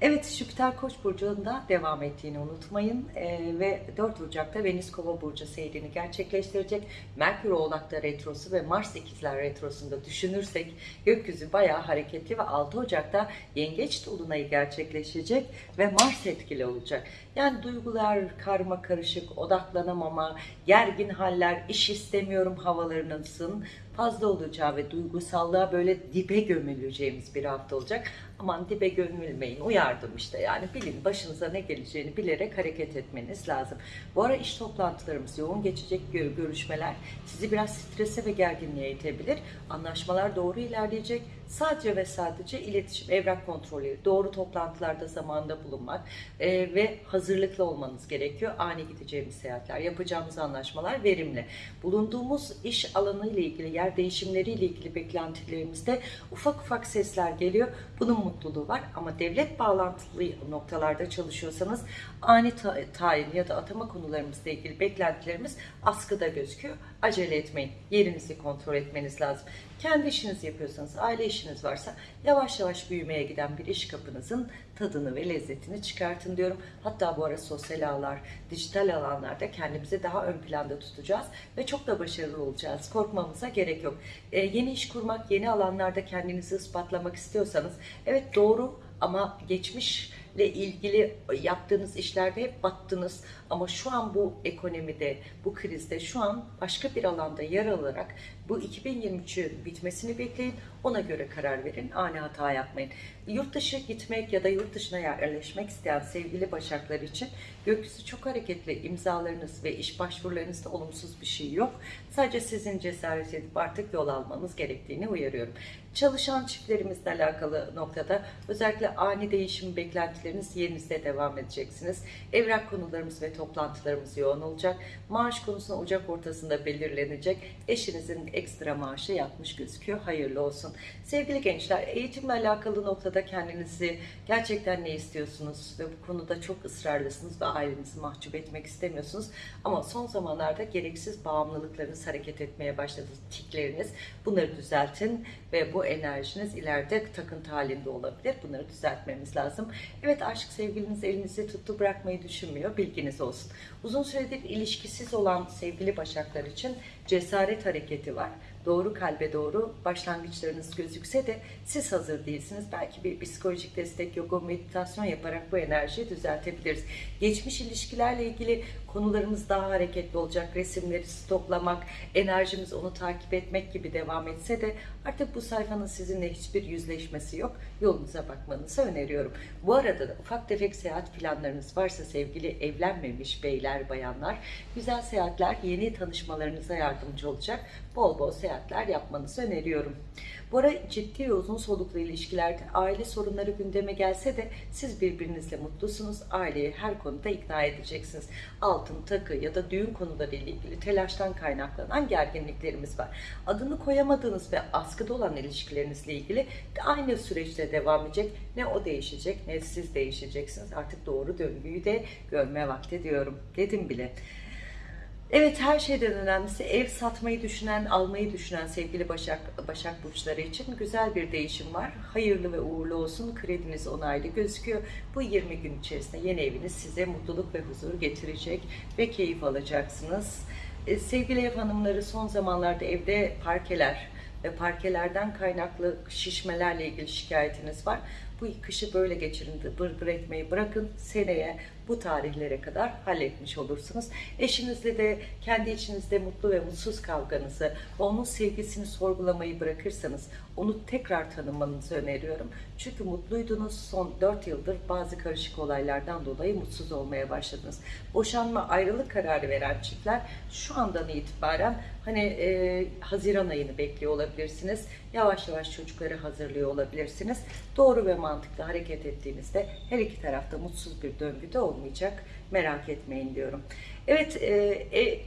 Evet Jüpiter Koç burcunda devam ettiğini unutmayın ee, ve 4 Ocak'ta Venüs Kova burcu seyrini gerçekleştirecek. Merkür Oğlak'ta retrosu ve Mars ikizler retrosunda düşünürsek gökyüzü bayağı hareketli ve 6 Ocak'ta Yengeç dolunayı gerçekleşecek ve Mars etkili olacak. Yani duygular karma karışık, odaklanamama, gergin haller, iş istemiyorum havalarınızın fazla olacağı ve duygusallığa böyle dibe gömüleceğimiz bir hafta olacak. Aman dibe gömülmeyin, uyardım işte yani bilin başınıza ne geleceğini bilerek hareket etmeniz lazım. Bu ara iş toplantılarımız yoğun geçecek gö- görüşmeler sizi biraz strese ve gerginliğe itebilir. Anlaşmalar doğru ilerleyecek. Sadece ve sadece iletişim, evrak kontrolü, doğru toplantılarda zamanında bulunmak e, ve hazırlıklı olmanız gerekiyor. Ani gideceğimiz seyahatler, yapacağımız anlaşmalar verimli. Bulunduğumuz iş alanı ile ilgili, yer değişimleri ile ilgili beklentilerimizde ufak ufak sesler geliyor. Bunun mutluluğu var ama devlet bağlantılı noktalarda çalışıyorsanız ani ta- tayin ya da atama konularımızla ilgili beklentilerimiz askıda gözüküyor. Acele etmeyin. Yerinizi kontrol etmeniz lazım. Kendi işinizi yapıyorsanız, aile işiniz varsa yavaş yavaş büyümeye giden bir iş kapınızın tadını ve lezzetini çıkartın diyorum. Hatta bu ara sosyal ağlar, dijital alanlarda kendimizi daha ön planda tutacağız ve çok da başarılı olacağız. Korkmamıza gerek yok. Ee, yeni iş kurmak, yeni alanlarda kendinizi ispatlamak istiyorsanız evet doğru ama geçmişle ilgili yaptığınız işlerde hep battınız ama şu an bu ekonomide, bu krizde şu an başka bir alanda yer alarak bu 2023'ün bitmesini bekleyin. Ona göre karar verin. Ani hata yapmayın. Yurt dışı gitmek ya da yurt dışına yerleşmek isteyen sevgili başaklar için gökyüzü çok hareketli. imzalarınız ve iş başvurularınızda olumsuz bir şey yok. Sadece sizin cesaret edip artık yol almanız gerektiğini uyarıyorum. Çalışan çiftlerimizle alakalı noktada özellikle ani değişim beklentileriniz yerinizde devam edeceksiniz. Evrak konularımız ve toplantılarımız yoğun olacak. Maaş konusunda Ocak ortasında belirlenecek. Eşinizin ekstra maaşı yatmış gözüküyor. Hayırlı olsun. Sevgili gençler, eğitimle alakalı noktada kendinizi gerçekten ne istiyorsunuz ve bu konuda çok ısrarlısınız ve ailenizi mahcup etmek istemiyorsunuz. Ama son zamanlarda gereksiz bağımlılıklarınız hareket etmeye başladı. Tikleriniz. Bunları düzeltin ve bu enerjiniz ileride takıntı halinde olabilir. Bunları düzeltmemiz lazım. Evet aşk sevgiliniz elinizi tuttu bırakmayı düşünmüyor. Bilginiz olsun. Uzun süredir ilişkisiz olan sevgili başaklar için cesaret hareketi var. Doğru kalbe doğru başlangıçlarınız gözükse de siz hazır değilsiniz. Belki bir psikolojik destek, yoga, meditasyon yaparak bu enerjiyi düzeltebiliriz. Geçmiş ilişkilerle ilgili konularımız daha hareketli olacak. Resimleri stoklamak, enerjimiz onu takip etmek gibi devam etse de artık bu sayfanın sizinle hiçbir yüzleşmesi yok. Yolunuza bakmanızı öneriyorum. Bu arada da ufak tefek seyahat planlarınız varsa sevgili evlenmemiş beyler, bayanlar, güzel seyahatler yeni tanışmalarınıza yardımcı olacak. Bol bol seyahatler yapmanızı öneriyorum. Bu ara ciddi ve uzun soluklu ilişkilerde aile sorunları gündeme gelse de siz birbirinizle mutlusunuz. Aileyi her konuda ikna edeceksiniz. Altın, takı ya da düğün konuları ile ilgili telaştan kaynaklanan gerginliklerimiz var. Adını koyamadığınız ve askıda olan ilişkilerinizle ilgili de aynı süreçte devam edecek. Ne o değişecek ne siz değişeceksiniz. Artık doğru döngüyü de görme vakti diyorum. Dedim bile. Evet her şeyden önemlisi ev satmayı düşünen, almayı düşünen sevgili Başak Başak burçları için güzel bir değişim var. Hayırlı ve uğurlu olsun. Krediniz onaylı gözüküyor. Bu 20 gün içerisinde yeni eviniz size mutluluk ve huzur getirecek ve keyif alacaksınız. Ee, sevgili ev hanımları son zamanlarda evde parkeler ve parkelerden kaynaklı şişmelerle ilgili şikayetiniz var. Bu kışı böyle geçirin, bır etmeyi bırakın. Seneye bu tarihlere kadar halletmiş olursunuz. Eşinizle de kendi içinizde mutlu ve mutsuz kavganızı onun sevgisini sorgulamayı bırakırsanız onu tekrar tanımanızı öneriyorum. Çünkü mutluydunuz son 4 yıldır bazı karışık olaylardan dolayı mutsuz olmaya başladınız. Boşanma ayrılık kararı veren çiftler şu andan itibaren hani e, Haziran ayını bekliyor olabilirsiniz. Yavaş yavaş çocukları hazırlıyor olabilirsiniz. Doğru ve mantıklı hareket ettiğinizde her iki tarafta mutsuz bir döngüde olmayacak. Merak etmeyin diyorum. Evet, e, e,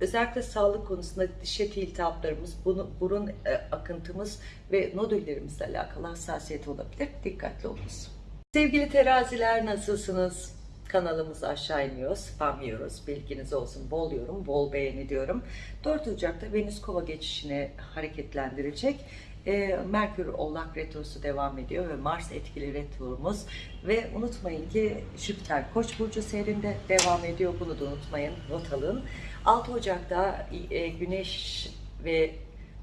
özellikle sağlık konusunda diş eti iltihaplarımız, burun e, akıntımız ve nodüllerimizle alakalı hassasiyet olabilir. Dikkatli olunuz. Sevgili teraziler nasılsınız? Kanalımızı aşağı iniyor, spam yiyoruz. Bilginiz olsun. Bol yorum, bol beğeni diyorum. 4 Ocak'ta Venüs Kova geçişini hareketlendirecek. E, Merkür Oğlak Retrosu devam ediyor ve Mars etkili retromuz ve unutmayın ki Jüpiter Koç burcu seyrinde devam ediyor. Bunu da unutmayın. Not alın. 6 Ocak'ta e, Güneş ve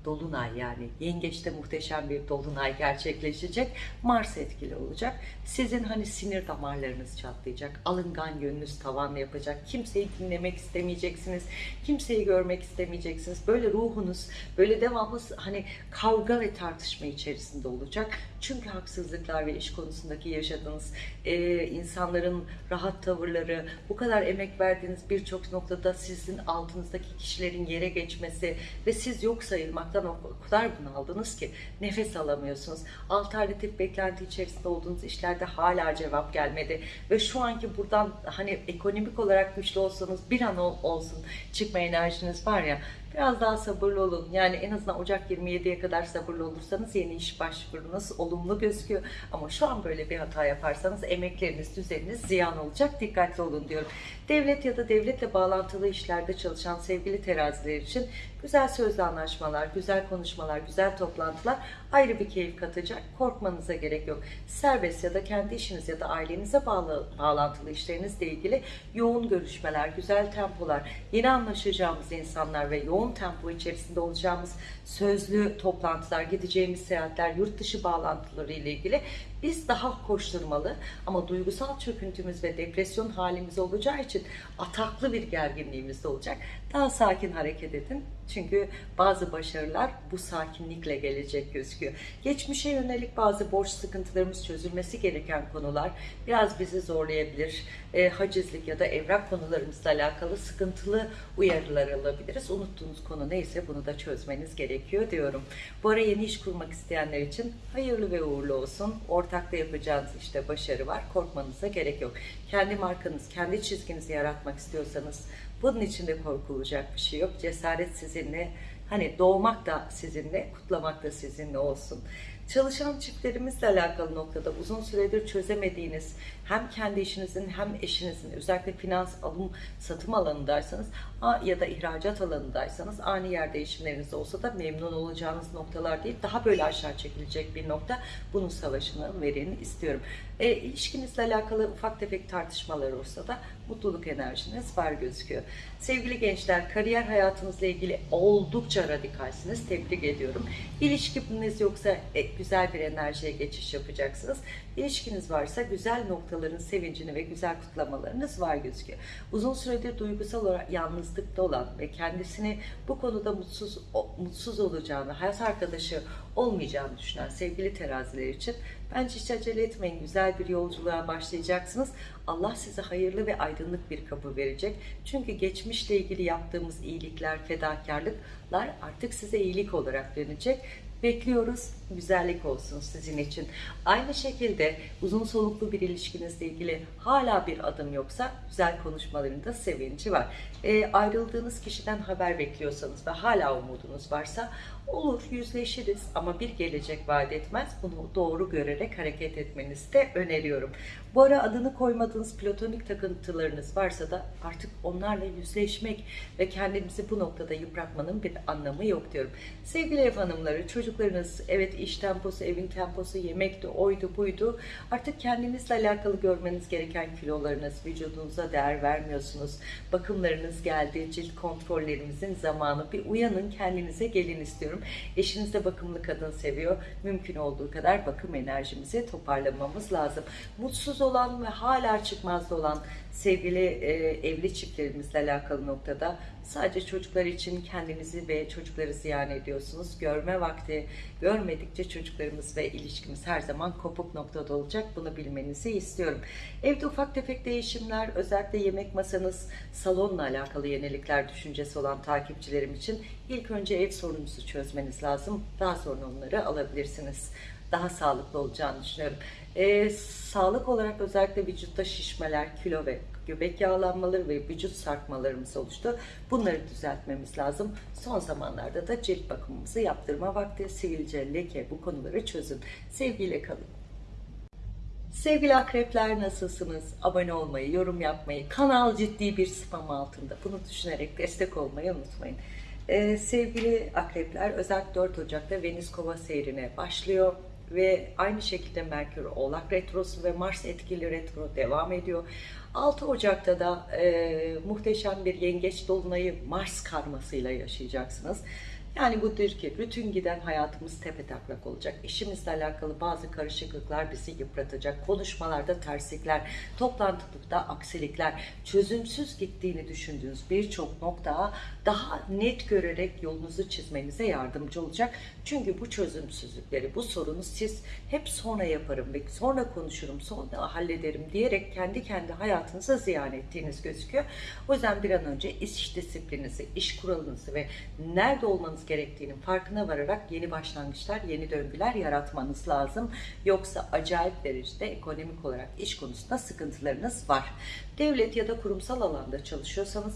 Dolunay yani yengeçte muhteşem bir dolunay gerçekleşecek. Mars etkili olacak. Sizin hani sinir damarlarınız çatlayacak. Alıngan yönünüz tavan yapacak. Kimseyi dinlemek istemeyeceksiniz. Kimseyi görmek istemeyeceksiniz. Böyle ruhunuz böyle devamlı hani kavga ve tartışma içerisinde olacak. Çünkü haksızlıklar ve iş konusundaki yaşadığınız e, insanların rahat tavırları, bu kadar emek verdiğiniz birçok noktada sizin altınızdaki kişilerin yere geçmesi ve siz yok sayılmaktan o kadar bunaldınız ki nefes alamıyorsunuz. Alternatif beklenti içerisinde olduğunuz işlerde hala cevap gelmedi ve şu anki buradan hani ekonomik olarak güçlü olsanız bir an ol- olsun çıkma enerjiniz var ya Biraz daha sabırlı olun. Yani en azından Ocak 27'ye kadar sabırlı olursanız yeni iş başvurunuz olumlu gözüküyor. Ama şu an böyle bir hata yaparsanız emekleriniz, düzeniniz ziyan olacak. Dikkatli olun diyorum. Devlet ya da devletle bağlantılı işlerde çalışan sevgili teraziler için güzel sözlü anlaşmalar, güzel konuşmalar, güzel toplantılar ayrı bir keyif katacak. Korkmanıza gerek yok. Serbest ya da kendi işiniz ya da ailenize bağlı, bağlantılı işlerinizle ilgili yoğun görüşmeler, güzel tempolar, yeni anlaşacağımız insanlar ve yoğun tempo içerisinde olacağımız sözlü toplantılar, gideceğimiz seyahatler, yurt dışı bağlantıları ile ilgili biz daha koşturmalı ama duygusal çöküntümüz ve depresyon halimiz olacağı için ataklı bir gerginliğimiz de olacak. Daha sakin hareket edin. Çünkü bazı başarılar bu sakinlikle gelecek gözüküyor. Geçmişe yönelik bazı borç sıkıntılarımız çözülmesi gereken konular biraz bizi zorlayabilir. E, hacizlik ya da evrak konularımızla alakalı sıkıntılı uyarılar alabiliriz. Unuttuğunuz konu neyse bunu da çözmeniz gerekiyor diyorum. Bu ara yeni iş kurmak isteyenler için hayırlı ve uğurlu olsun. Ortakta yapacağınız işte başarı var. Korkmanıza gerek yok. Kendi markanız, kendi çizginizi yaratmak istiyorsanız bunun içinde korkulacak bir şey yok. Cesaret sizinle, hani doğmak da sizinle, kutlamak da sizinle olsun. Çalışan çiftlerimizle alakalı noktada uzun süredir çözemediğiniz hem kendi işinizin hem eşinizin özellikle finans alım satım alanındaysanız ya da ihracat alanındaysanız ani yer değişimleriniz olsa da memnun olacağınız noktalar değil daha böyle aşağı çekilecek bir nokta bunun savaşını verin istiyorum. E, ilişkinizle alakalı ufak tefek tartışmalar olsa da mutluluk enerjiniz var gözüküyor. Sevgili gençler kariyer hayatınızla ilgili oldukça radikalsiniz. Tebrik ediyorum. İlişkiniz yoksa e, güzel bir enerjiye geçiş yapacaksınız. İlişkiniz varsa güzel noktaların sevincini ve güzel kutlamalarınız var gözüküyor. Uzun süredir duygusal olarak yalnızlıkta olan ve kendisini bu konuda mutsuz mutsuz olacağını, hayat arkadaşı olmayacağını düşünen sevgili teraziler için bence hiç acele etmeyin. Güzel bir yolculuğa başlayacaksınız. Allah size hayırlı ve aydınlık bir kapı verecek. Çünkü geçmişle ilgili yaptığımız iyilikler, fedakarlıklar artık size iyilik olarak dönecek. Bekliyoruz. Güzellik olsun sizin için. Aynı şekilde uzun soluklu bir ilişkinizle ilgili hala bir adım yoksa güzel konuşmaların da sevinci var. E, ayrıldığınız kişiden haber bekliyorsanız ve hala umudunuz varsa olur yüzleşiriz ama bir gelecek vaat etmez. Bunu doğru görerek hareket etmenizi de öneriyorum. Bu ara adını koymadığınız platonik takıntılarınız varsa da artık onlarla yüzleşmek ve kendinizi bu noktada yıpratmanın bir anlamı yok diyorum. Sevgili ev hanımları, çocuklarınız evet iş temposu, evin temposu, yemekti, oydu, buydu. Artık kendinizle alakalı görmeniz gereken kilolarınız, vücudunuza değer vermiyorsunuz. Bakımlarınız geldi, cilt kontrollerimizin zamanı. Bir uyanın, kendinize gelin istiyorum. Eşiniz de bakımlı kadın seviyor. Mümkün olduğu kadar bakım enerjimizi toparlamamız lazım. Mutsuz olan ve hala çıkmazda olan sevgili e, evli çiftlerimizle alakalı noktada sadece çocuklar için kendinizi ve çocukları ziyan ediyorsunuz. Görme vakti görmedikçe çocuklarımız ve ilişkimiz her zaman kopuk noktada olacak. Bunu bilmenizi istiyorum. Evde ufak tefek değişimler, özellikle yemek masanız, salonla alakalı yenilikler düşüncesi olan takipçilerim için ilk önce ev sorununuzu çözmeniz lazım. Daha sonra onları alabilirsiniz. Daha sağlıklı olacağını düşünüyorum. Ee, sağlık olarak özellikle vücutta şişmeler, kilo ve göbek yağlanmaları ve vücut sarkmalarımız oluştu. Bunları düzeltmemiz lazım. Son zamanlarda da cilt bakımımızı yaptırma vakti, sivilce, leke bu konuları çözün. Sevgiyle kalın. Sevgili akrepler nasılsınız? Abone olmayı, yorum yapmayı, kanal ciddi bir spam altında. Bunu düşünerek destek olmayı unutmayın. Ee, sevgili akrepler özellikle 4 Ocak'ta Venüs Kova seyrine başlıyor ve aynı şekilde Merkür Oğlak Retrosu ve Mars etkili retro devam ediyor. 6 Ocak'ta da e, muhteşem bir yengeç dolunayı Mars karmasıyla yaşayacaksınız. Yani bu dir ki bütün giden hayatımız tepe taklak olacak. İşimizle alakalı bazı karışıklıklar bizi yıpratacak. Konuşmalarda terslikler, toplantıda aksilikler, çözümsüz gittiğini düşündüğünüz birçok nokta daha net görerek yolunuzu çizmenize yardımcı olacak. Çünkü bu çözümsüzlükleri, bu sorunu siz hep sonra yaparım ve sonra konuşurum, sonra hallederim diyerek kendi kendi hayatınıza ziyan ettiğiniz gözüküyor. O yüzden bir an önce iş disiplininizi, iş kuralınızı ve nerede olmanız gerektiğinin farkına vararak yeni başlangıçlar, yeni döngüler yaratmanız lazım. Yoksa acayip derecede ekonomik olarak iş konusunda sıkıntılarınız var. Devlet ya da kurumsal alanda çalışıyorsanız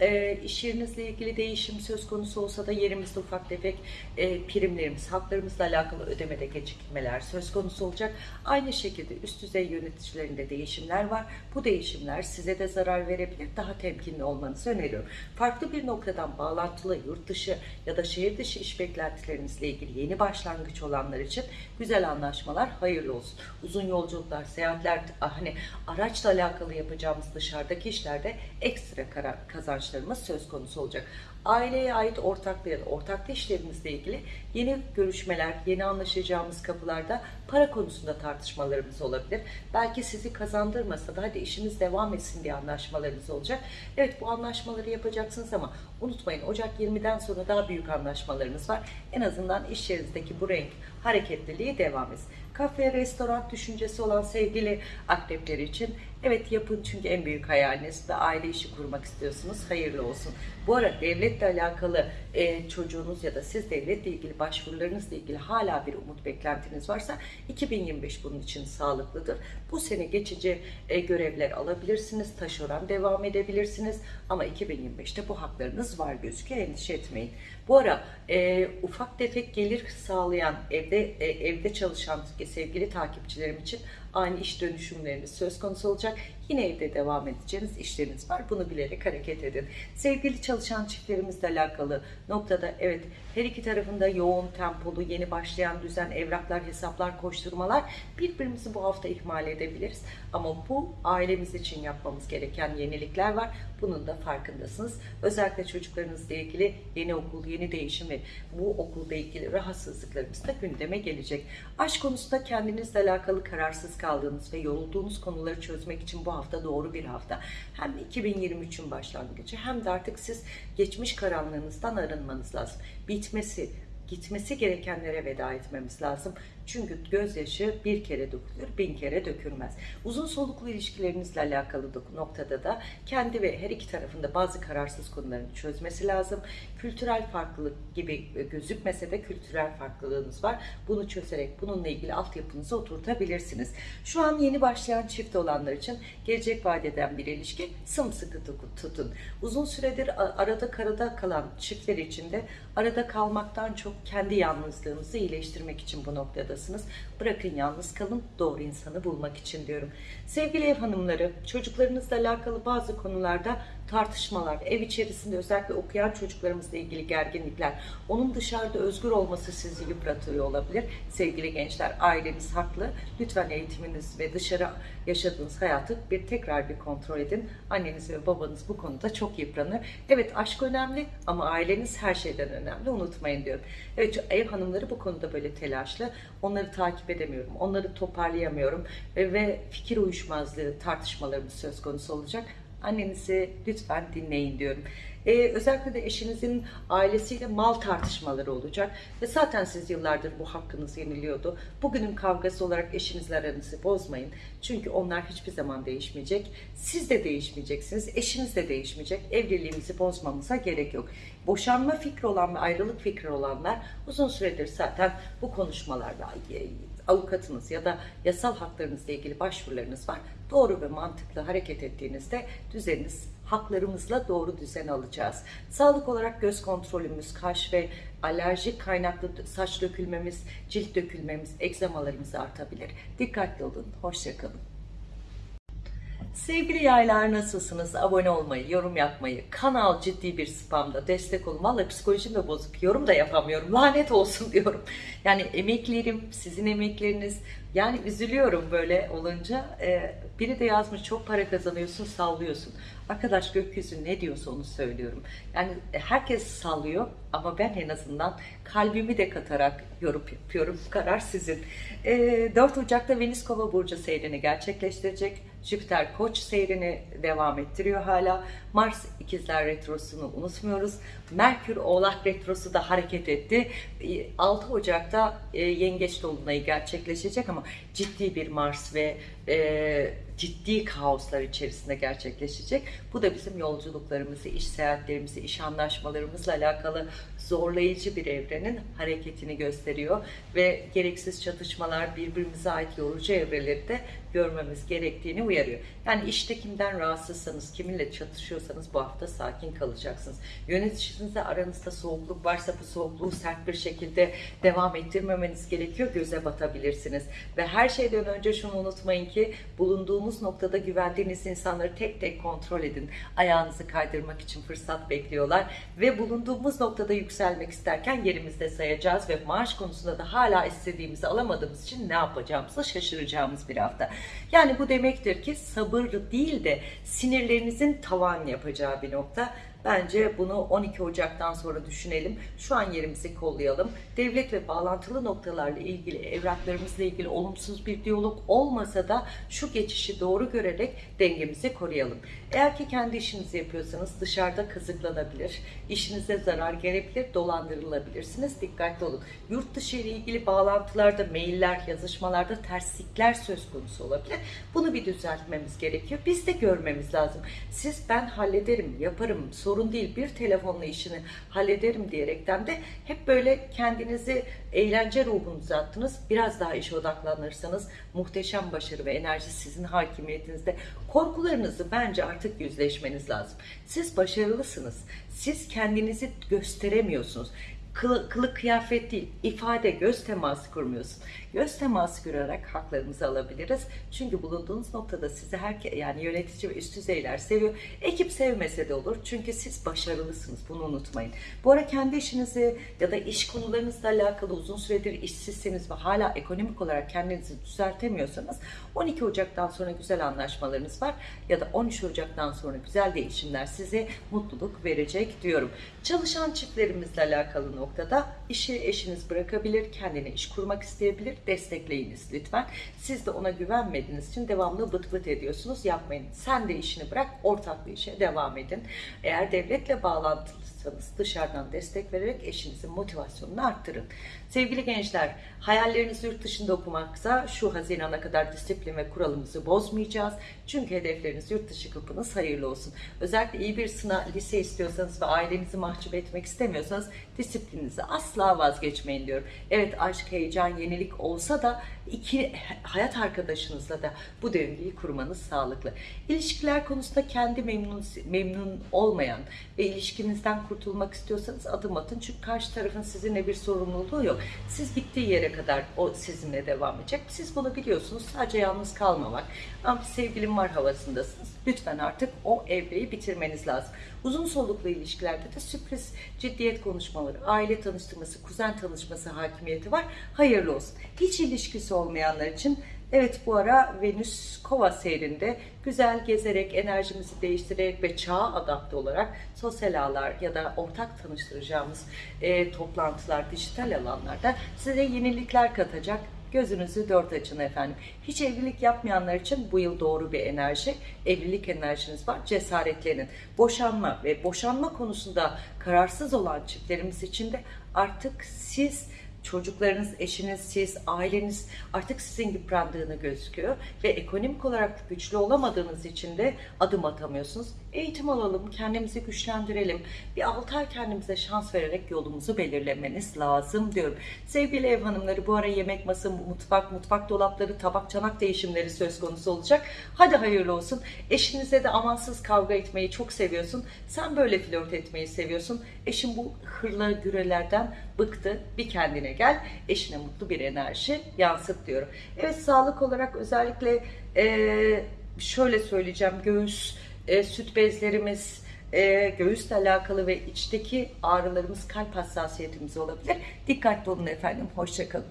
e, iş yerinizle ilgili değişim söz konusu olsa da yerimizde ufak tefek e, primlerimiz, haklarımızla alakalı ödemede gecikmeler söz konusu olacak. Aynı şekilde üst düzey yöneticilerinde değişimler var. Bu değişimler size de zarar verebilir. Daha temkinli olmanızı öneriyorum. Farklı bir noktadan bağlantılı yurt dışı ya da şehir dışı iş beklentilerinizle ilgili yeni başlangıç olanlar için güzel anlaşmalar hayırlı olsun. Uzun yolculuklar, seyahatler, hani araçla alakalı yapacağımız dışarıdaki işlerde ekstra karar kazançlarımız söz konusu olacak. Aileye ait ortaklı ya da ortaklı işlerimizle ilgili yeni görüşmeler, yeni anlaşacağımız kapılarda para konusunda tartışmalarımız olabilir. Belki sizi kazandırmasa da hadi işimiz devam etsin diye anlaşmalarımız olacak. Evet bu anlaşmaları yapacaksınız ama unutmayın Ocak 20'den sonra daha büyük anlaşmalarımız var. En azından iş yerinizdeki bu renk hareketliliği devam etsin. Kafe, restoran düşüncesi olan sevgili akrepler için evet yapın çünkü en büyük hayaliniz ve aile işi kurmak istiyorsunuz. Hayırlı olsun. Bu arada devletle alakalı e, çocuğunuz ya da siz devletle ilgili başvurularınızla ilgili hala bir umut beklentiniz varsa 2025 bunun için sağlıklıdır. Bu sene geçici e, görevler alabilirsiniz. Taşeron devam edebilirsiniz. Ama 2025'te bu haklarınız var gözüküyor. Endişe etmeyin. Bu ara e, ufak tefek gelir sağlayan evde e, evde çalışan sevgili takipçilerim için ani iş dönüşümleriniz söz konusu olacak. Yine evde devam edeceğiniz işleriniz var. Bunu bilerek hareket edin. Sevgili çalışan çiftlerimizle alakalı noktada evet her iki tarafında yoğun tempolu yeni başlayan düzen evraklar hesaplar koşturmalar birbirimizi bu hafta ihmal edebiliriz. Ama bu ailemiz için yapmamız gereken yenilikler var. Bunun da farkındasınız. Özellikle çocuklarınızla ilgili yeni okul, yeni değişim ve bu okulda ilgili rahatsızlıklarımız da gündeme gelecek. Aşk konusunda kendinizle alakalı kararsız kaldığınız ve yorulduğunuz konuları çözmek için bu hafta doğru bir hafta. Hem 2023'ün başlangıcı hem de artık siz geçmiş karanlığınızdan arınmanız lazım. Bitmesi, gitmesi gerekenlere veda etmemiz lazım. Çünkü gözyaşı bir kere dökülür, bin kere dökülmez. Uzun soluklu ilişkilerinizle alakalı noktada da kendi ve her iki tarafında bazı kararsız konularını çözmesi lazım. Kültürel farklılık gibi gözükmese de kültürel farklılığınız var. Bunu çözerek bununla ilgili altyapınızı oturtabilirsiniz. Şu an yeni başlayan çift olanlar için gelecek vadeden bir ilişki sımsıkı tutun. Uzun süredir arada karada kalan çiftler için de arada kalmaktan çok kendi yalnızlığınızı iyileştirmek için bu noktada noktadasınız. Bırakın yalnız kalın, doğru insanı bulmak için diyorum. Sevgili ev hanımları, çocuklarınızla alakalı bazı konularda tartışmalar, ev içerisinde özellikle okuyan çocuklarımızla ilgili gerginlikler, onun dışarıda özgür olması sizi yıpratıyor olabilir. Sevgili gençler, aileniz haklı. Lütfen eğitiminiz ve dışarı yaşadığınız hayatı bir tekrar bir kontrol edin. Anneniz ve babanız bu konuda çok yıpranır. Evet aşk önemli ama aileniz her şeyden önemli. Unutmayın diyorum. Evet ev hanımları bu konuda böyle telaşlı. Onları takip edemiyorum. Onları toparlayamıyorum. Ve, fikir uyuşmazlığı tartışmalarımız söz konusu olacak. Annenizi lütfen dinleyin diyorum. Ee, özellikle de eşinizin ailesiyle mal tartışmaları olacak. Ve zaten siz yıllardır bu hakkınız yeniliyordu. Bugünün kavgası olarak eşinizle aranızı bozmayın. Çünkü onlar hiçbir zaman değişmeyecek. Siz de değişmeyeceksiniz. Eşiniz de değişmeyecek. Evliliğimizi bozmamıza gerek yok. Boşanma fikri olan ve ayrılık fikri olanlar uzun süredir zaten bu konuşmalarla avukatınız ya da yasal haklarınızla ilgili başvurularınız var. Doğru ve mantıklı hareket ettiğinizde düzeniniz haklarımızla doğru düzen alacağız. Sağlık olarak göz kontrolümüz, kaş ve alerjik kaynaklı saç dökülmemiz, cilt dökülmemiz, egzamalarımız artabilir. Dikkatli olun, hoşçakalın. Sevgili yaylar nasılsınız? Abone olmayı, yorum yapmayı, kanal ciddi bir spamda destek olun. Valla psikolojim de bozuk. Yorum da yapamıyorum. Lanet olsun diyorum. Yani emeklerim, sizin emekleriniz. Yani üzülüyorum böyle olunca. Ee, biri de yazmış çok para kazanıyorsun, sallıyorsun. Arkadaş gökyüzü ne diyorsa onu söylüyorum. Yani herkes sallıyor ama ben en azından kalbimi de katarak yorum yapıyorum. Karar sizin. Ee, 4 Ocak'ta Venüs Kova Burcu seyrini gerçekleştirecek. Jüpiter Koç seyrini devam ettiriyor hala. Mars ikizler retrosunu unutmuyoruz. Merkür Oğlak retrosu da hareket etti. 6 Ocak'ta e, Yengeç Dolunay'ı gerçekleşecek ama ciddi bir Mars ve e, ciddi kaoslar içerisinde gerçekleşecek. Bu da bizim yolculuklarımızı, iş seyahatlerimizi, iş anlaşmalarımızla alakalı zorlayıcı bir evrenin hareketini gösteriyor ve gereksiz çatışmalar, birbirimize ait yorucu evreleri de görmemiz gerektiğini uyarıyor. Yani işte kimden rahatsızsanız, kiminle çatışıyorsanız bu hafta sakin kalacaksınız. Yöneticinizle aranızda soğukluk varsa bu soğukluğu sert bir şekilde devam ettirmemeniz gerekiyor. Göze batabilirsiniz. Ve her şeyden önce şunu unutmayın ki bulunduğumuz noktada güvendiğiniz insanları tek tek kontrol edin. Ayağınızı kaydırmak için fırsat bekliyorlar. Ve bulunduğumuz noktada yükselmek isterken yerimizde sayacağız ve maaş konusunda da hala istediğimizi alamadığımız için ne yapacağımızı şaşıracağımız bir hafta. Yani bu demektir ki sabır değil de sinirlerinizin tavan yapacağı bir nokta. Bence bunu 12 Ocak'tan sonra düşünelim. Şu an yerimizi kollayalım. Devlet ve bağlantılı noktalarla ilgili, evraklarımızla ilgili olumsuz bir diyalog olmasa da şu geçişi doğru görerek dengemizi koruyalım. Eğer ki kendi işinizi yapıyorsanız dışarıda kazıklanabilir, işinize zarar gelebilir, dolandırılabilirsiniz. Dikkatli olun. Yurt dışı ile ilgili bağlantılarda, mailler, yazışmalarda terslikler söz konusu olabilir. Bunu bir düzeltmemiz gerekiyor. Biz de görmemiz lazım. Siz ben hallederim, yaparım, sorun değil bir telefonla işini hallederim diyerekten de hep böyle kendinizi eğlence ruhunuza attınız. Biraz daha işe odaklanırsanız muhteşem başarı ve enerji sizin hakimiyetinizde. Korkularınızı bence artık yüzleşmeniz lazım. Siz başarılısınız. Siz kendinizi gösteremiyorsunuz. Kılı, kılık kıyafet değil, ifade, göz teması kurmuyorsun. Göz teması kurarak haklarımızı alabiliriz. Çünkü bulunduğunuz noktada sizi her yani yönetici ve üst düzeyler seviyor. Ekip sevmese de olur. Çünkü siz başarılısınız. Bunu unutmayın. Bu ara kendi işinizi ya da iş konularınızla alakalı uzun süredir işsizseniz ve hala ekonomik olarak kendinizi düzeltemiyorsanız 12 Ocak'tan sonra güzel anlaşmalarınız var ya da 13 Ocak'tan sonra güzel değişimler size mutluluk verecek diyorum. Çalışan çiftlerimizle alakalı noktada işi eşiniz bırakabilir, kendine iş kurmak isteyebilir, destekleyiniz lütfen. Siz de ona güvenmediğiniz için devamlı bıt bıt ediyorsunuz, yapmayın. Sen de işini bırak, ortaklı işe devam edin. Eğer devletle bağlantılıysanız dışarıdan destek vererek eşinizin motivasyonunu arttırın. Sevgili gençler, hayallerinizi yurt dışında okumaksa şu Haziran'a kadar disiplin ve kuralımızı bozmayacağız. Çünkü hedefleriniz yurt dışı kapınız hayırlı olsun. Özellikle iyi bir sınav, lise istiyorsanız ve ailenizi mahcup etmek istemiyorsanız disiplin disiplinizi asla vazgeçmeyin diyorum. Evet aşk, heyecan, yenilik olsa da iki hayat arkadaşınızla da bu döngüyü kurmanız sağlıklı. İlişkiler konusunda kendi memnun memnun olmayan ve ilişkinizden kurtulmak istiyorsanız adım atın. Çünkü karşı tarafın sizinle bir sorumluluğu yok. Siz gittiği yere kadar o sizinle devam edecek. Siz bunu biliyorsunuz. Sadece yalnız kalmamak. Ama bir sevgilim var havasındasınız. Lütfen artık o evreyi bitirmeniz lazım. Uzun soluklu ilişkilerde de sürpriz ciddiyet konuşmaları, aile tanıştırması, kuzen tanışması hakimiyeti var. Hayırlı olsun. Hiç ilişkisi olmayanlar için Evet bu ara Venüs Kova seyrinde güzel gezerek, enerjimizi değiştirerek ve çağa adapte olarak sosyal ağlar ya da ortak tanıştıracağımız e, toplantılar, dijital alanlarda size yenilikler katacak. Gözünüzü dört açın efendim. Hiç evlilik yapmayanlar için bu yıl doğru bir enerji. Evlilik enerjiniz var. Cesaretlenin. Boşanma ve boşanma konusunda kararsız olan çiftlerimiz için de artık siz çocuklarınız, eşiniz, siz, aileniz artık sizin yıprandığını gözüküyor ve ekonomik olarak güçlü olamadığınız için de adım atamıyorsunuz. Eğitim alalım, kendimizi güçlendirelim. Bir 6 ay kendimize şans vererek yolumuzu belirlemeniz lazım diyorum. Sevgili ev hanımları bu ara yemek masa, mutfak, mutfak dolapları, tabak çanak değişimleri söz konusu olacak. Hadi hayırlı olsun. Eşinize de amansız kavga etmeyi çok seviyorsun. Sen böyle flört etmeyi seviyorsun. Eşin bu hırla gürelerden bıktı. Bir kendine gel. Eşine mutlu bir enerji yansıt diyorum. Evet sağlık olarak özellikle eee, şöyle söyleyeceğim. Göğüs, e, süt bezlerimiz, e, göğüsle alakalı ve içteki ağrılarımız, kalp hassasiyetimiz olabilir. Dikkatli olun efendim. Hoşçakalın.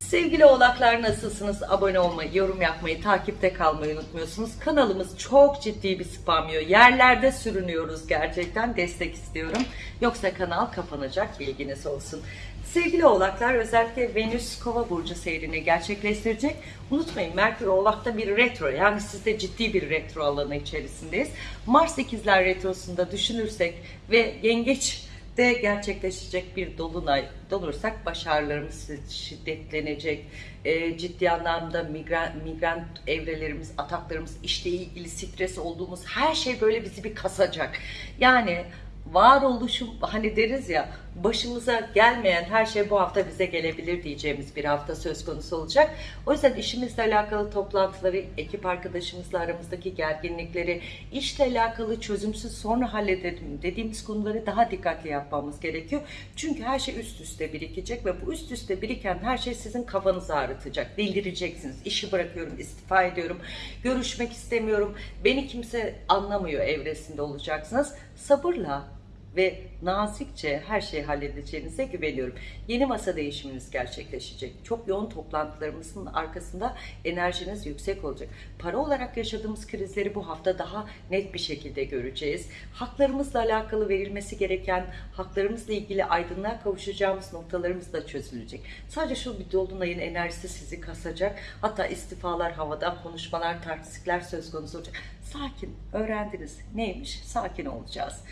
Sevgili oğlaklar nasılsınız? Abone olmayı, yorum yapmayı, takipte kalmayı unutmuyorsunuz. Kanalımız çok ciddi bir spamıyor. Yerlerde sürünüyoruz gerçekten. Destek istiyorum. Yoksa kanal kapanacak bilginiz olsun. Sevgili oğlaklar özellikle Venüs Kova burcu seyrini gerçekleştirecek. Unutmayın Merkür Oğlak'ta bir retro yani sizde ciddi bir retro alanı içerisindeyiz. Mars ikizler retrosunda düşünürsek ve yengeç de gerçekleşecek bir dolunay dolursak başarılarımız şiddetlenecek. E, ciddi anlamda migren, migren evrelerimiz, ataklarımız, işle ilgili stres olduğumuz her şey böyle bizi bir kasacak. Yani varoluşum hani deriz ya başımıza gelmeyen her şey bu hafta bize gelebilir diyeceğimiz bir hafta söz konusu olacak. O yüzden işimizle alakalı toplantıları, ekip arkadaşımızla aramızdaki gerginlikleri, işle alakalı çözümsüz sonra halledelim dediğimiz konuları daha dikkatli yapmamız gerekiyor. Çünkü her şey üst üste birikecek ve bu üst üste biriken her şey sizin kafanızı ağrıtacak. Delireceksiniz. İşi bırakıyorum, istifa ediyorum, görüşmek istemiyorum, beni kimse anlamıyor evresinde olacaksınız. Sabırla ve nazikçe her şeyi halledeceğinize güveniyorum. Yeni masa değişiminiz gerçekleşecek. Çok yoğun toplantılarımızın arkasında enerjiniz yüksek olacak. Para olarak yaşadığımız krizleri bu hafta daha net bir şekilde göreceğiz. Haklarımızla alakalı verilmesi gereken, haklarımızla ilgili aydınlığa kavuşacağımız noktalarımız da çözülecek. Sadece şu bir dolunayın enerjisi sizi kasacak. Hatta istifalar havada, konuşmalar, tartışmalar söz konusu olacak. Sakin, öğrendiniz. Neymiş? Sakin olacağız.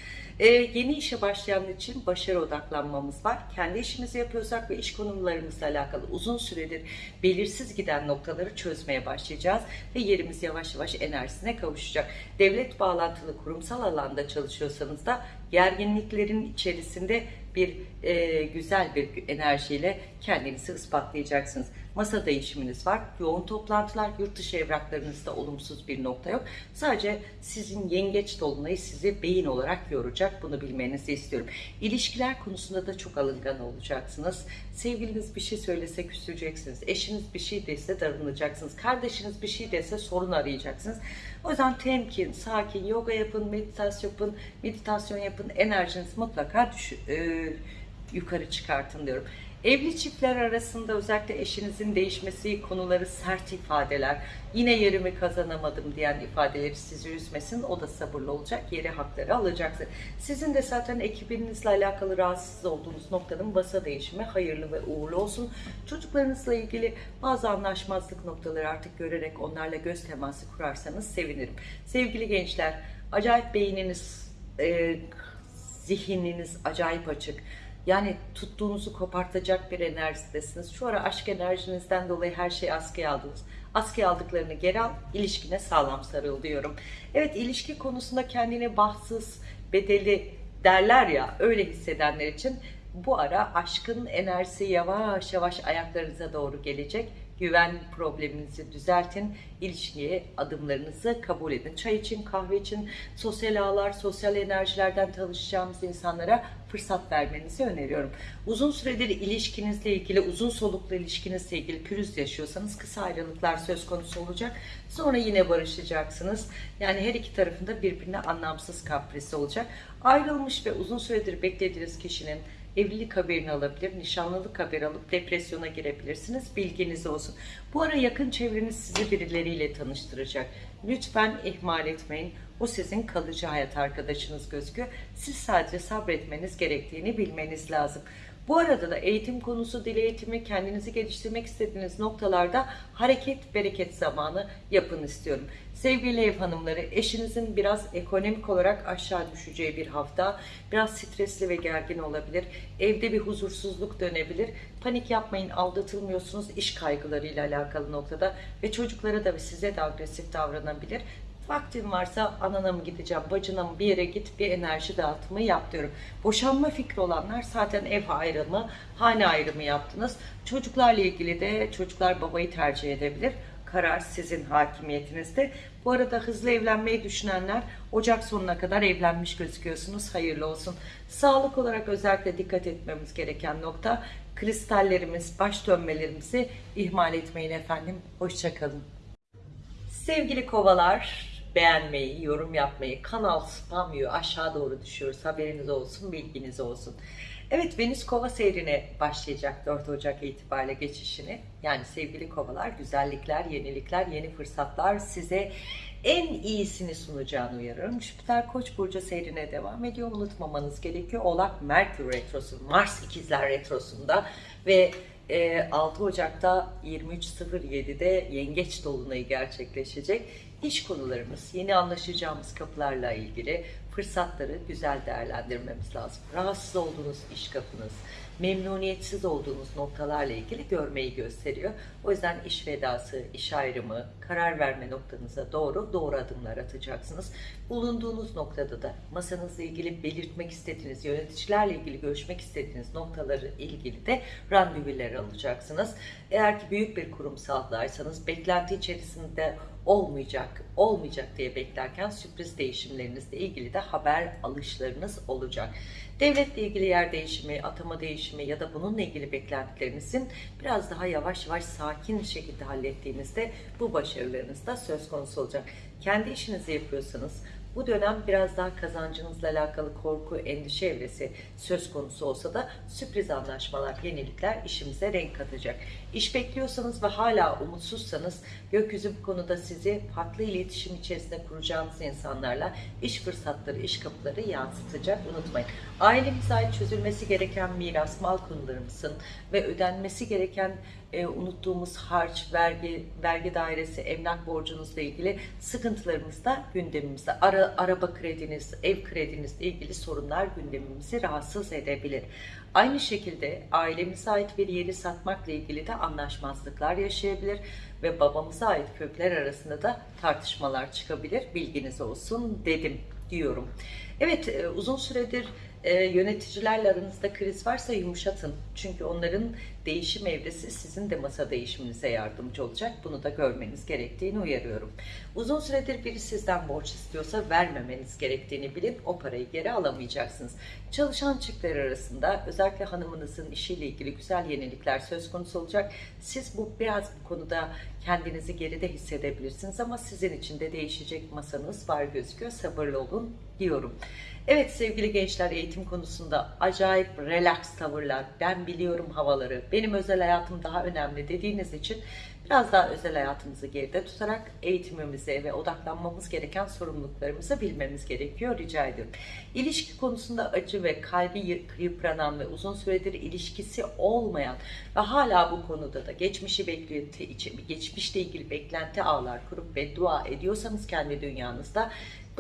Ee, yeni işe başlayanlar için başarı odaklanmamız var. Kendi işimizi yapıyorsak ve iş konularımızla alakalı uzun süredir belirsiz giden noktaları çözmeye başlayacağız ve yerimiz yavaş yavaş enerjisine kavuşacak. Devlet bağlantılı kurumsal alanda çalışıyorsanız da gerginliklerin içerisinde bir e, güzel bir enerjiyle kendinizi ispatlayacaksınız. Masa değişiminiz var. Yoğun toplantılar, yurt dışı evraklarınızda olumsuz bir nokta yok. Sadece sizin yengeç dolunayı sizi beyin olarak yoracak. Bunu bilmenizi istiyorum. İlişkiler konusunda da çok alıngan olacaksınız. Sevgiliniz bir şey söylese küseceksiniz. Eşiniz bir şey dese darınacaksınız. Kardeşiniz bir şey dese sorun arayacaksınız. O yüzden temkin, sakin, yoga yapın, meditasyon yapın, meditasyon yapın. Enerjinizi mutlaka düş, e, yukarı çıkartın diyorum. Evli çiftler arasında özellikle eşinizin değişmesi konuları sert ifadeler, yine yerimi kazanamadım diyen ifadeleri sizi üzmesin. O da sabırlı olacak, yeri hakları alacaksın. Sizin de zaten ekibinizle alakalı rahatsız olduğunuz noktanın basa değişimi hayırlı ve uğurlu olsun. Çocuklarınızla ilgili bazı anlaşmazlık noktaları artık görerek onlarla göz teması kurarsanız sevinirim. Sevgili gençler, acayip beyniniz, e, zihniniz acayip açık. Yani tuttuğunuzu kopartacak bir enerjidesiniz. Şu ara aşk enerjinizden dolayı her şeyi askıya aldınız. Askıya aldıklarını geri al, ilişkine sağlam sarıl diyorum. Evet ilişki konusunda kendine bahtsız, bedeli derler ya öyle hissedenler için bu ara aşkın enerjisi yavaş yavaş ayaklarınıza doğru gelecek. Güven probleminizi düzeltin. İlişkiye adımlarınızı kabul edin. Çay için, kahve için, sosyal ağlar, sosyal enerjilerden tanışacağımız insanlara fırsat vermenizi öneriyorum. Uzun süredir ilişkinizle ilgili, uzun soluklu ilişkinizle ilgili pürüz yaşıyorsanız kısa ayrılıklar söz konusu olacak. Sonra yine barışacaksınız. Yani her iki tarafında birbirine anlamsız kaprisi olacak. Ayrılmış ve uzun süredir beklediğiniz kişinin evlilik haberini alabilir, nişanlılık haberi alıp depresyona girebilirsiniz. Bilginiz olsun. Bu ara yakın çevreniz sizi birileriyle tanıştıracak. Lütfen ihmal etmeyin. O sizin kalıcı hayat arkadaşınız gözüküyor. Siz sadece sabretmeniz gerektiğini bilmeniz lazım. Bu arada da eğitim konusu, dil eğitimi, kendinizi geliştirmek istediğiniz noktalarda hareket, bereket zamanı yapın istiyorum. Sevgili ev hanımları, eşinizin biraz ekonomik olarak aşağı düşeceği bir hafta, biraz stresli ve gergin olabilir. Evde bir huzursuzluk dönebilir. Panik yapmayın, aldatılmıyorsunuz iş kaygılarıyla alakalı noktada ve çocuklara da ve size de agresif davranabilir. Vaktin varsa anana mı gideceğim, bacına mı bir yere git bir enerji dağıtımı yap diyorum. Boşanma fikri olanlar zaten ev ayrımı, hane ayrımı yaptınız. Çocuklarla ilgili de çocuklar babayı tercih edebilir. Karar sizin hakimiyetinizde. Bu arada hızlı evlenmeyi düşünenler Ocak sonuna kadar evlenmiş gözüküyorsunuz. Hayırlı olsun. Sağlık olarak özellikle dikkat etmemiz gereken nokta kristallerimiz, baş dönmelerimizi ihmal etmeyin efendim. Hoşçakalın. Sevgili kovalar, beğenmeyi, yorum yapmayı, kanal spamıyor, aşağı doğru düşüyoruz. Haberiniz olsun, bilginiz olsun. Evet, Venüs Kova seyrine başlayacak 4 Ocak itibariyle geçişini. Yani sevgili kovalar, güzellikler, yenilikler, yeni fırsatlar size en iyisini sunacağını uyarıyorum. Jüpiter Koç burcu seyrine devam ediyor. Unutmamanız gerekiyor. Oğlak Merkür retrosu, Mars ikizler retrosunda ve 6 Ocak'ta 23.07'de Yengeç Dolunayı gerçekleşecek. İş konularımız, yeni anlaşacağımız kapılarla ilgili fırsatları güzel değerlendirmemiz lazım. Rahatsız olduğunuz iş kapınız, memnuniyetsiz olduğunuz noktalarla ilgili görmeyi gösteriyor. O yüzden iş vedası, iş ayrımı, karar verme noktanıza doğru doğru adımlar atacaksınız. Bulunduğunuz noktada da masanızla ilgili belirtmek istediğiniz, yöneticilerle ilgili görüşmek istediğiniz noktaları ilgili de randevular alacaksınız. Eğer ki büyük bir kurumsaldaysanız beklenti içerisinde olmayacak, olmayacak diye beklerken sürpriz değişimlerinizle ilgili de haber alışlarınız olacak. Devletle ilgili yer değişimi, atama değişimi ya da bununla ilgili beklentilerinizin biraz daha yavaş yavaş sakin şekilde hallettiğinizde bu başarılarınız da söz konusu olacak. Kendi işinizi yapıyorsanız bu dönem biraz daha kazancınızla alakalı korku, endişe evresi söz konusu olsa da sürpriz anlaşmalar, yenilikler işimize renk katacak. İş bekliyorsanız ve hala umutsuzsanız gökyüzü bu konuda sizi farklı iletişim içerisinde kuracağınız insanlarla iş fırsatları, iş kapıları yansıtacak. Unutmayın. Ailemize ait çözülmesi gereken miras, mal konularımızın ve ödenmesi gereken e, unuttuğumuz harç, vergi, vergi dairesi, emlak borcunuzla ilgili sıkıntılarımız da gündemimizde. Ara, araba krediniz, ev kredinizle ilgili sorunlar gündemimizi rahatsız edebilir. Aynı şekilde ailemize ait bir yeri satmakla ilgili de anlaşmazlıklar yaşayabilir ve babamıza ait kökler arasında da tartışmalar çıkabilir. Bilginiz olsun dedim diyorum. Evet e, uzun süredir e, yöneticilerle aranızda kriz varsa yumuşatın. Çünkü onların değişim evresi sizin de masa değişiminize yardımcı olacak. Bunu da görmeniz gerektiğini uyarıyorum. Uzun süredir biri sizden borç istiyorsa vermemeniz gerektiğini bilip o parayı geri alamayacaksınız. Çalışan çiftler arasında özellikle hanımınızın işiyle ilgili güzel yenilikler söz konusu olacak. Siz bu biraz bu konuda kendinizi geride hissedebilirsiniz ama sizin için de değişecek masanız var gözüküyor. Sabırlı olun diyorum. Evet sevgili gençler eğitim konusunda acayip relax tavırlar, ben biliyorum havaları, benim özel hayatım daha önemli dediğiniz için biraz daha özel hayatımızı geride tutarak eğitimimize ve odaklanmamız gereken sorumluluklarımızı bilmemiz gerekiyor rica ediyorum. İlişki konusunda acı ve kalbi yıpranan ve uzun süredir ilişkisi olmayan ve hala bu konuda da geçmişi beklenti geçmişle ilgili beklenti ağlar kurup ve dua ediyorsanız kendi dünyanızda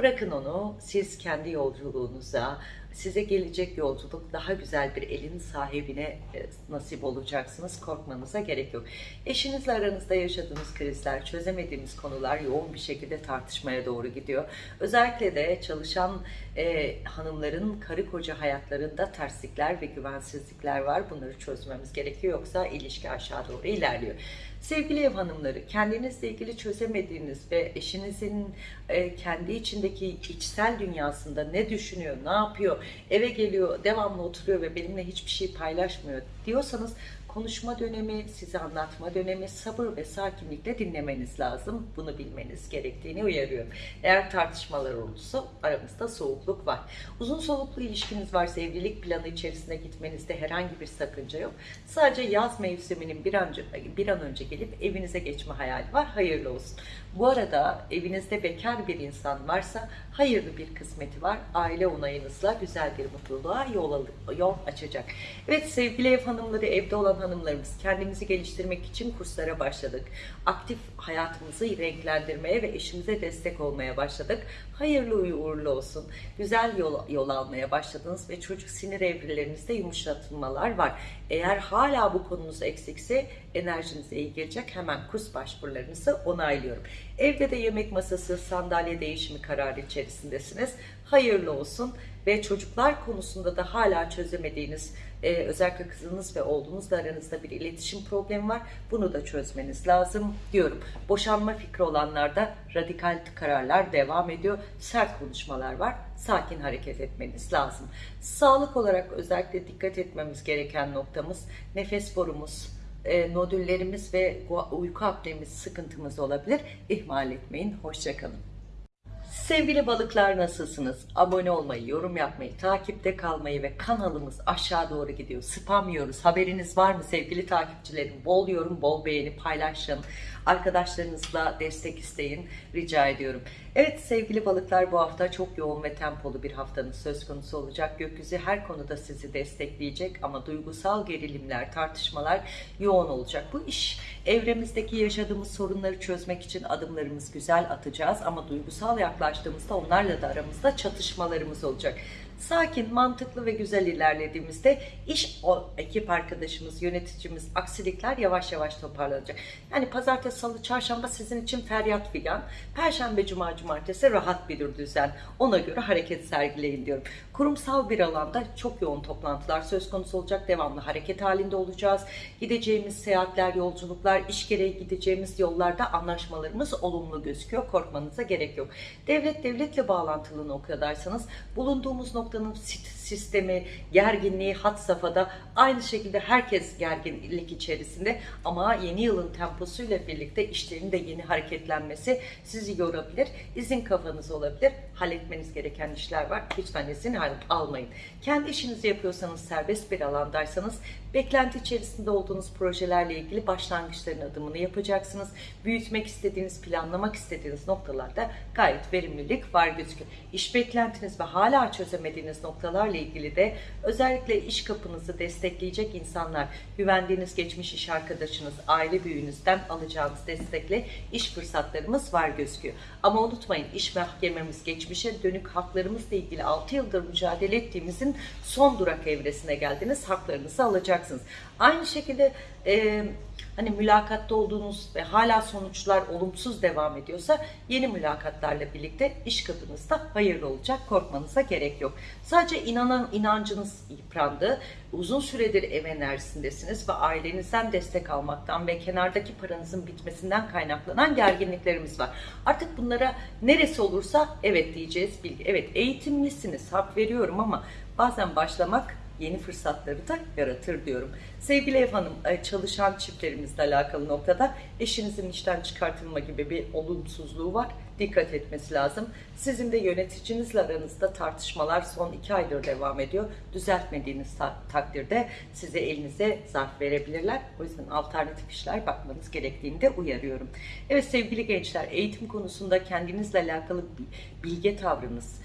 Bırakın onu siz kendi yolculuğunuza, size gelecek yolculuk daha güzel bir elin sahibine e, nasip olacaksınız. Korkmanıza gerek yok. Eşinizle aranızda yaşadığınız krizler, çözemediğiniz konular yoğun bir şekilde tartışmaya doğru gidiyor. Özellikle de çalışan e, hanımların karı koca hayatlarında terslikler ve güvensizlikler var. Bunları çözmemiz gerekiyor yoksa ilişki aşağı doğru ilerliyor. Sevgili ev hanımları, kendinizle ilgili çözemediğiniz ve eşinizin e, kendi içindeki içsel dünyasında ne düşünüyor, ne yapıyor, eve geliyor, devamlı oturuyor ve benimle hiçbir şey paylaşmıyor diyorsanız konuşma dönemi, size anlatma dönemi, sabır ve sakinlikle dinlemeniz lazım. Bunu bilmeniz gerektiğini uyarıyorum. Eğer tartışmalar olursa aramızda soğukluk var. Uzun soluklu ilişkiniz varsa evlilik planı içerisinde gitmenizde herhangi bir sakınca yok. Sadece yaz mevsiminin bir an, önce, bir an önce gelip evinize geçme hayali var. Hayırlı olsun. Bu arada evinizde bekar bir insan varsa hayırlı bir kısmeti var. Aile onayınızla güzel bir mutluluğa yol, yol açacak. Evet sevgili ev hanımları, evde olan hanımlarımız kendimizi geliştirmek için kurslara başladık. Aktif hayatımızı renklendirmeye ve eşimize destek olmaya başladık. Hayırlı uğurlu olsun. Güzel yol, yol almaya başladınız ve çocuk sinir evrelerinizde yumuşatılmalar var. Eğer hala bu konunuz eksikse enerjinize iyi gelecek. Hemen kurs başvurularınızı onaylıyorum. Evde de yemek masası, sandalye değişimi kararı içerisindesiniz. Hayırlı olsun ve çocuklar konusunda da hala çözemediğiniz e, özellikle kızınız ve oğlunuzla aranızda bir iletişim problemi var. Bunu da çözmeniz lazım diyorum. Boşanma fikri olanlarda radikal kararlar devam ediyor. Sert konuşmalar var. Sakin hareket etmeniz lazım. Sağlık olarak özellikle dikkat etmemiz gereken noktamız nefes borumuz, e, nodüllerimiz ve uyku apnemiz sıkıntımız olabilir. İhmal etmeyin. Hoşçakalın. Sevgili balıklar nasılsınız? Abone olmayı, yorum yapmayı, takipte kalmayı ve kanalımız aşağı doğru gidiyor. Spam yiyoruz. Haberiniz var mı sevgili takipçilerim? Bol yorum, bol beğeni paylaşın. Arkadaşlarınızla destek isteyin. Rica ediyorum. Evet sevgili balıklar bu hafta çok yoğun ve tempolu bir haftanın söz konusu olacak. Gökyüzü her konuda sizi destekleyecek ama duygusal gerilimler, tartışmalar yoğun olacak. Bu iş evremizdeki yaşadığımız sorunları çözmek için adımlarımız güzel atacağız ama duygusal yaklaştığımızda onlarla da aramızda çatışmalarımız olacak sakin, mantıklı ve güzel ilerlediğimizde iş o ekip arkadaşımız, yöneticimiz, aksilikler yavaş yavaş toparlanacak. Yani pazartesi, salı, çarşamba sizin için feryat figan. Perşembe, cuma, cumartesi rahat bir düzen. Ona göre hareket sergileyin diyorum. Kurumsal bir alanda çok yoğun toplantılar söz konusu olacak. Devamlı hareket halinde olacağız. Gideceğimiz seyahatler, yolculuklar, iş gereği gideceğimiz yollarda anlaşmalarımız olumlu gözüküyor. Korkmanıza gerek yok. Devlet devletle bağlantılı noktadaysanız bulunduğumuz nokta noktanın sistemi, gerginliği hat safhada aynı şekilde herkes gerginlik içerisinde ama yeni yılın temposuyla birlikte işlerin de yeni hareketlenmesi sizi yorabilir. İzin kafanız olabilir. Halletmeniz gereken işler var. Lütfen izin almayın. Kendi işinizi yapıyorsanız serbest bir alandaysanız beklenti içerisinde olduğunuz projelerle ilgili başlangıçların adımını yapacaksınız. Büyütmek istediğiniz, planlamak istediğiniz noktalarda gayet verimlilik var gözüküyor. İş beklentiniz ve hala çözemediğiniz noktalarla ilgili de özellikle iş kapınızı destekleyecek insanlar, güvendiğiniz geçmiş iş arkadaşınız, aile büyüğünüzden alacağınız destekle iş fırsatlarımız var gözüküyor. Ama unutmayın iş mahkememiz geçmişe dönük haklarımızla ilgili 6 yıldır mücadele ettiğimizin son durak evresine geldiniz. Haklarınızı alacaksınız. Aynı şekilde e, hani mülakatta olduğunuz ve hala sonuçlar olumsuz devam ediyorsa yeni mülakatlarla birlikte iş kapınızda hayırlı olacak. Korkmanıza gerek yok. Sadece inanan inancınız yıprandı. Uzun süredir ev enerjisindesiniz ve ailenizden destek almaktan ve kenardaki paranızın bitmesinden kaynaklanan gerginliklerimiz var. Artık bunlara neresi olursa evet diyeceğiz. Evet eğitimlisiniz hak veriyorum ama bazen başlamak yeni fırsatları da yaratır diyorum. Sevgili ev hanım, e, çalışan çiftlerimizle alakalı noktada eşinizin işten çıkartılma gibi bir olumsuzluğu var. Dikkat etmesi lazım. Sizin de yöneticinizle aranızda tartışmalar son iki aydır devam ediyor. Düzeltmediğiniz takdirde size elinize zarf verebilirler. O yüzden alternatif işler bakmanız gerektiğini de uyarıyorum. Evet sevgili gençler, eğitim konusunda kendinizle alakalı bilge tavrınız,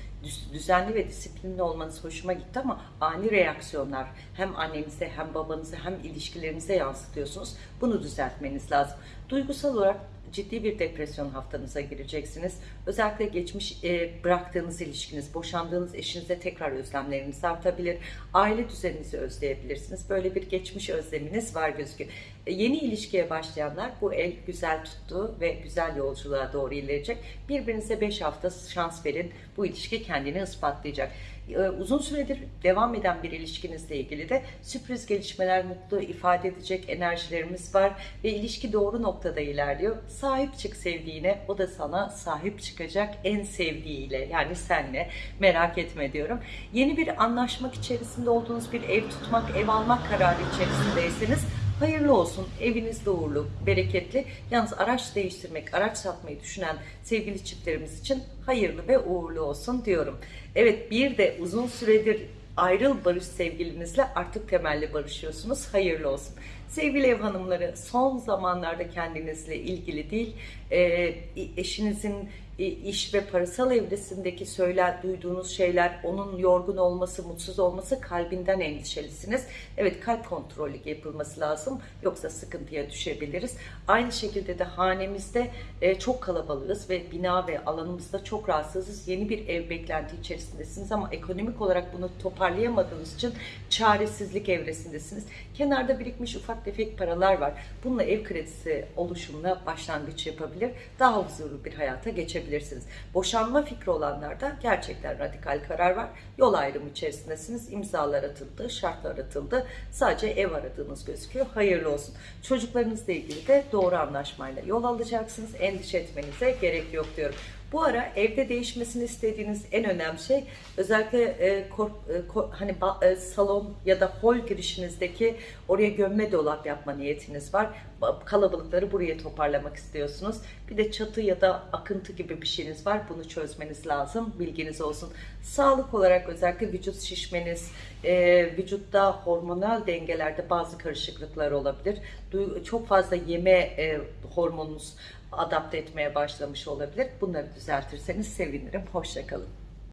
düzenli ve disiplinli olmanız hoşuma gitti ama ani reaksiyonlar hem annenize hem babanıza hem ilişkilerinize yansıtıyorsunuz. Bunu düzeltmeniz lazım. Duygusal olarak ciddi bir depresyon haftanıza gireceksiniz. Özellikle geçmiş e, bıraktığınız ilişkiniz, boşandığınız eşinize tekrar özlemleriniz artabilir. Aile düzeninizi özleyebilirsiniz. Böyle bir geçmiş özleminiz var gözüküyor. E, yeni ilişkiye başlayanlar bu el güzel tuttu ve güzel yolculuğa doğru ilerleyecek. Birbirinize 5 hafta şans verin. Bu ilişki kendini ispatlayacak. E, uzun süredir devam eden bir ilişkinizle ilgili de sürpriz gelişmeler, mutlu ifade edecek enerjilerimiz var ve ilişki doğru noktada ilerliyor. Sahip çık sevdiğine, o da sana sahip çıkacak en sevdiğiyle yani senle merak etme diyorum. Yeni bir anlaşmak içerisinde olduğunuz bir ev tutmak, ev almak kararı içerisindeyseniz Hayırlı olsun, evinizde uğurlu, bereketli. Yalnız araç değiştirmek, araç satmayı düşünen sevgili çiftlerimiz için hayırlı ve uğurlu olsun diyorum. Evet bir de uzun süredir ayrıl barış sevgilinizle artık temelli barışıyorsunuz. Hayırlı olsun. Sevgili ev hanımları son zamanlarda kendinizle ilgili değil eşinizin iş ve parasal evresindeki söyler duyduğunuz şeyler onun yorgun olması mutsuz olması kalbinden endişelisiniz. Evet kalp kontrolü yapılması lazım yoksa sıkıntıya düşebiliriz. Aynı şekilde de hanemizde e, çok kalabalığız ve bina ve alanımızda çok rahatsızız. Yeni bir ev beklenti içerisindesiniz ama ekonomik olarak bunu toparlayamadığınız için çaresizlik evresindesiniz. Kenarda birikmiş ufak tefek paralar var. Bununla ev kredisi oluşumuna başlangıç yapabilir. Daha huzurlu bir hayata geçebilirsiniz. Boşanma fikri olanlarda gerçekten radikal karar var. Yol ayrımı içerisindesiniz. İmzalar atıldı, şartlar atıldı. Sadece ev aradığınız gözüküyor. Hayırlı olsun. Çocuklarınızla ilgili de doğru anlaşmayla yol alacaksınız. Endişe etmenize gerek yok diyorum. Bu ara evde değişmesini istediğiniz en önemli şey özellikle e, kor, e, kor, hani ba, e, salon ya da hol girişinizdeki oraya gömme dolap yapma niyetiniz var. Ba- Kalabalıkları buraya toparlamak istiyorsunuz. Bir de çatı ya da akıntı gibi bir şeyiniz var. Bunu çözmeniz lazım. Bilginiz olsun. Sağlık olarak özellikle vücut şişmeniz, e, vücutta hormonal dengelerde bazı karışıklıklar olabilir. Du- çok fazla yeme e, hormonunuz adapte etmeye başlamış olabilir. Bunları düzeltirseniz sevinirim. Hoşçakalın.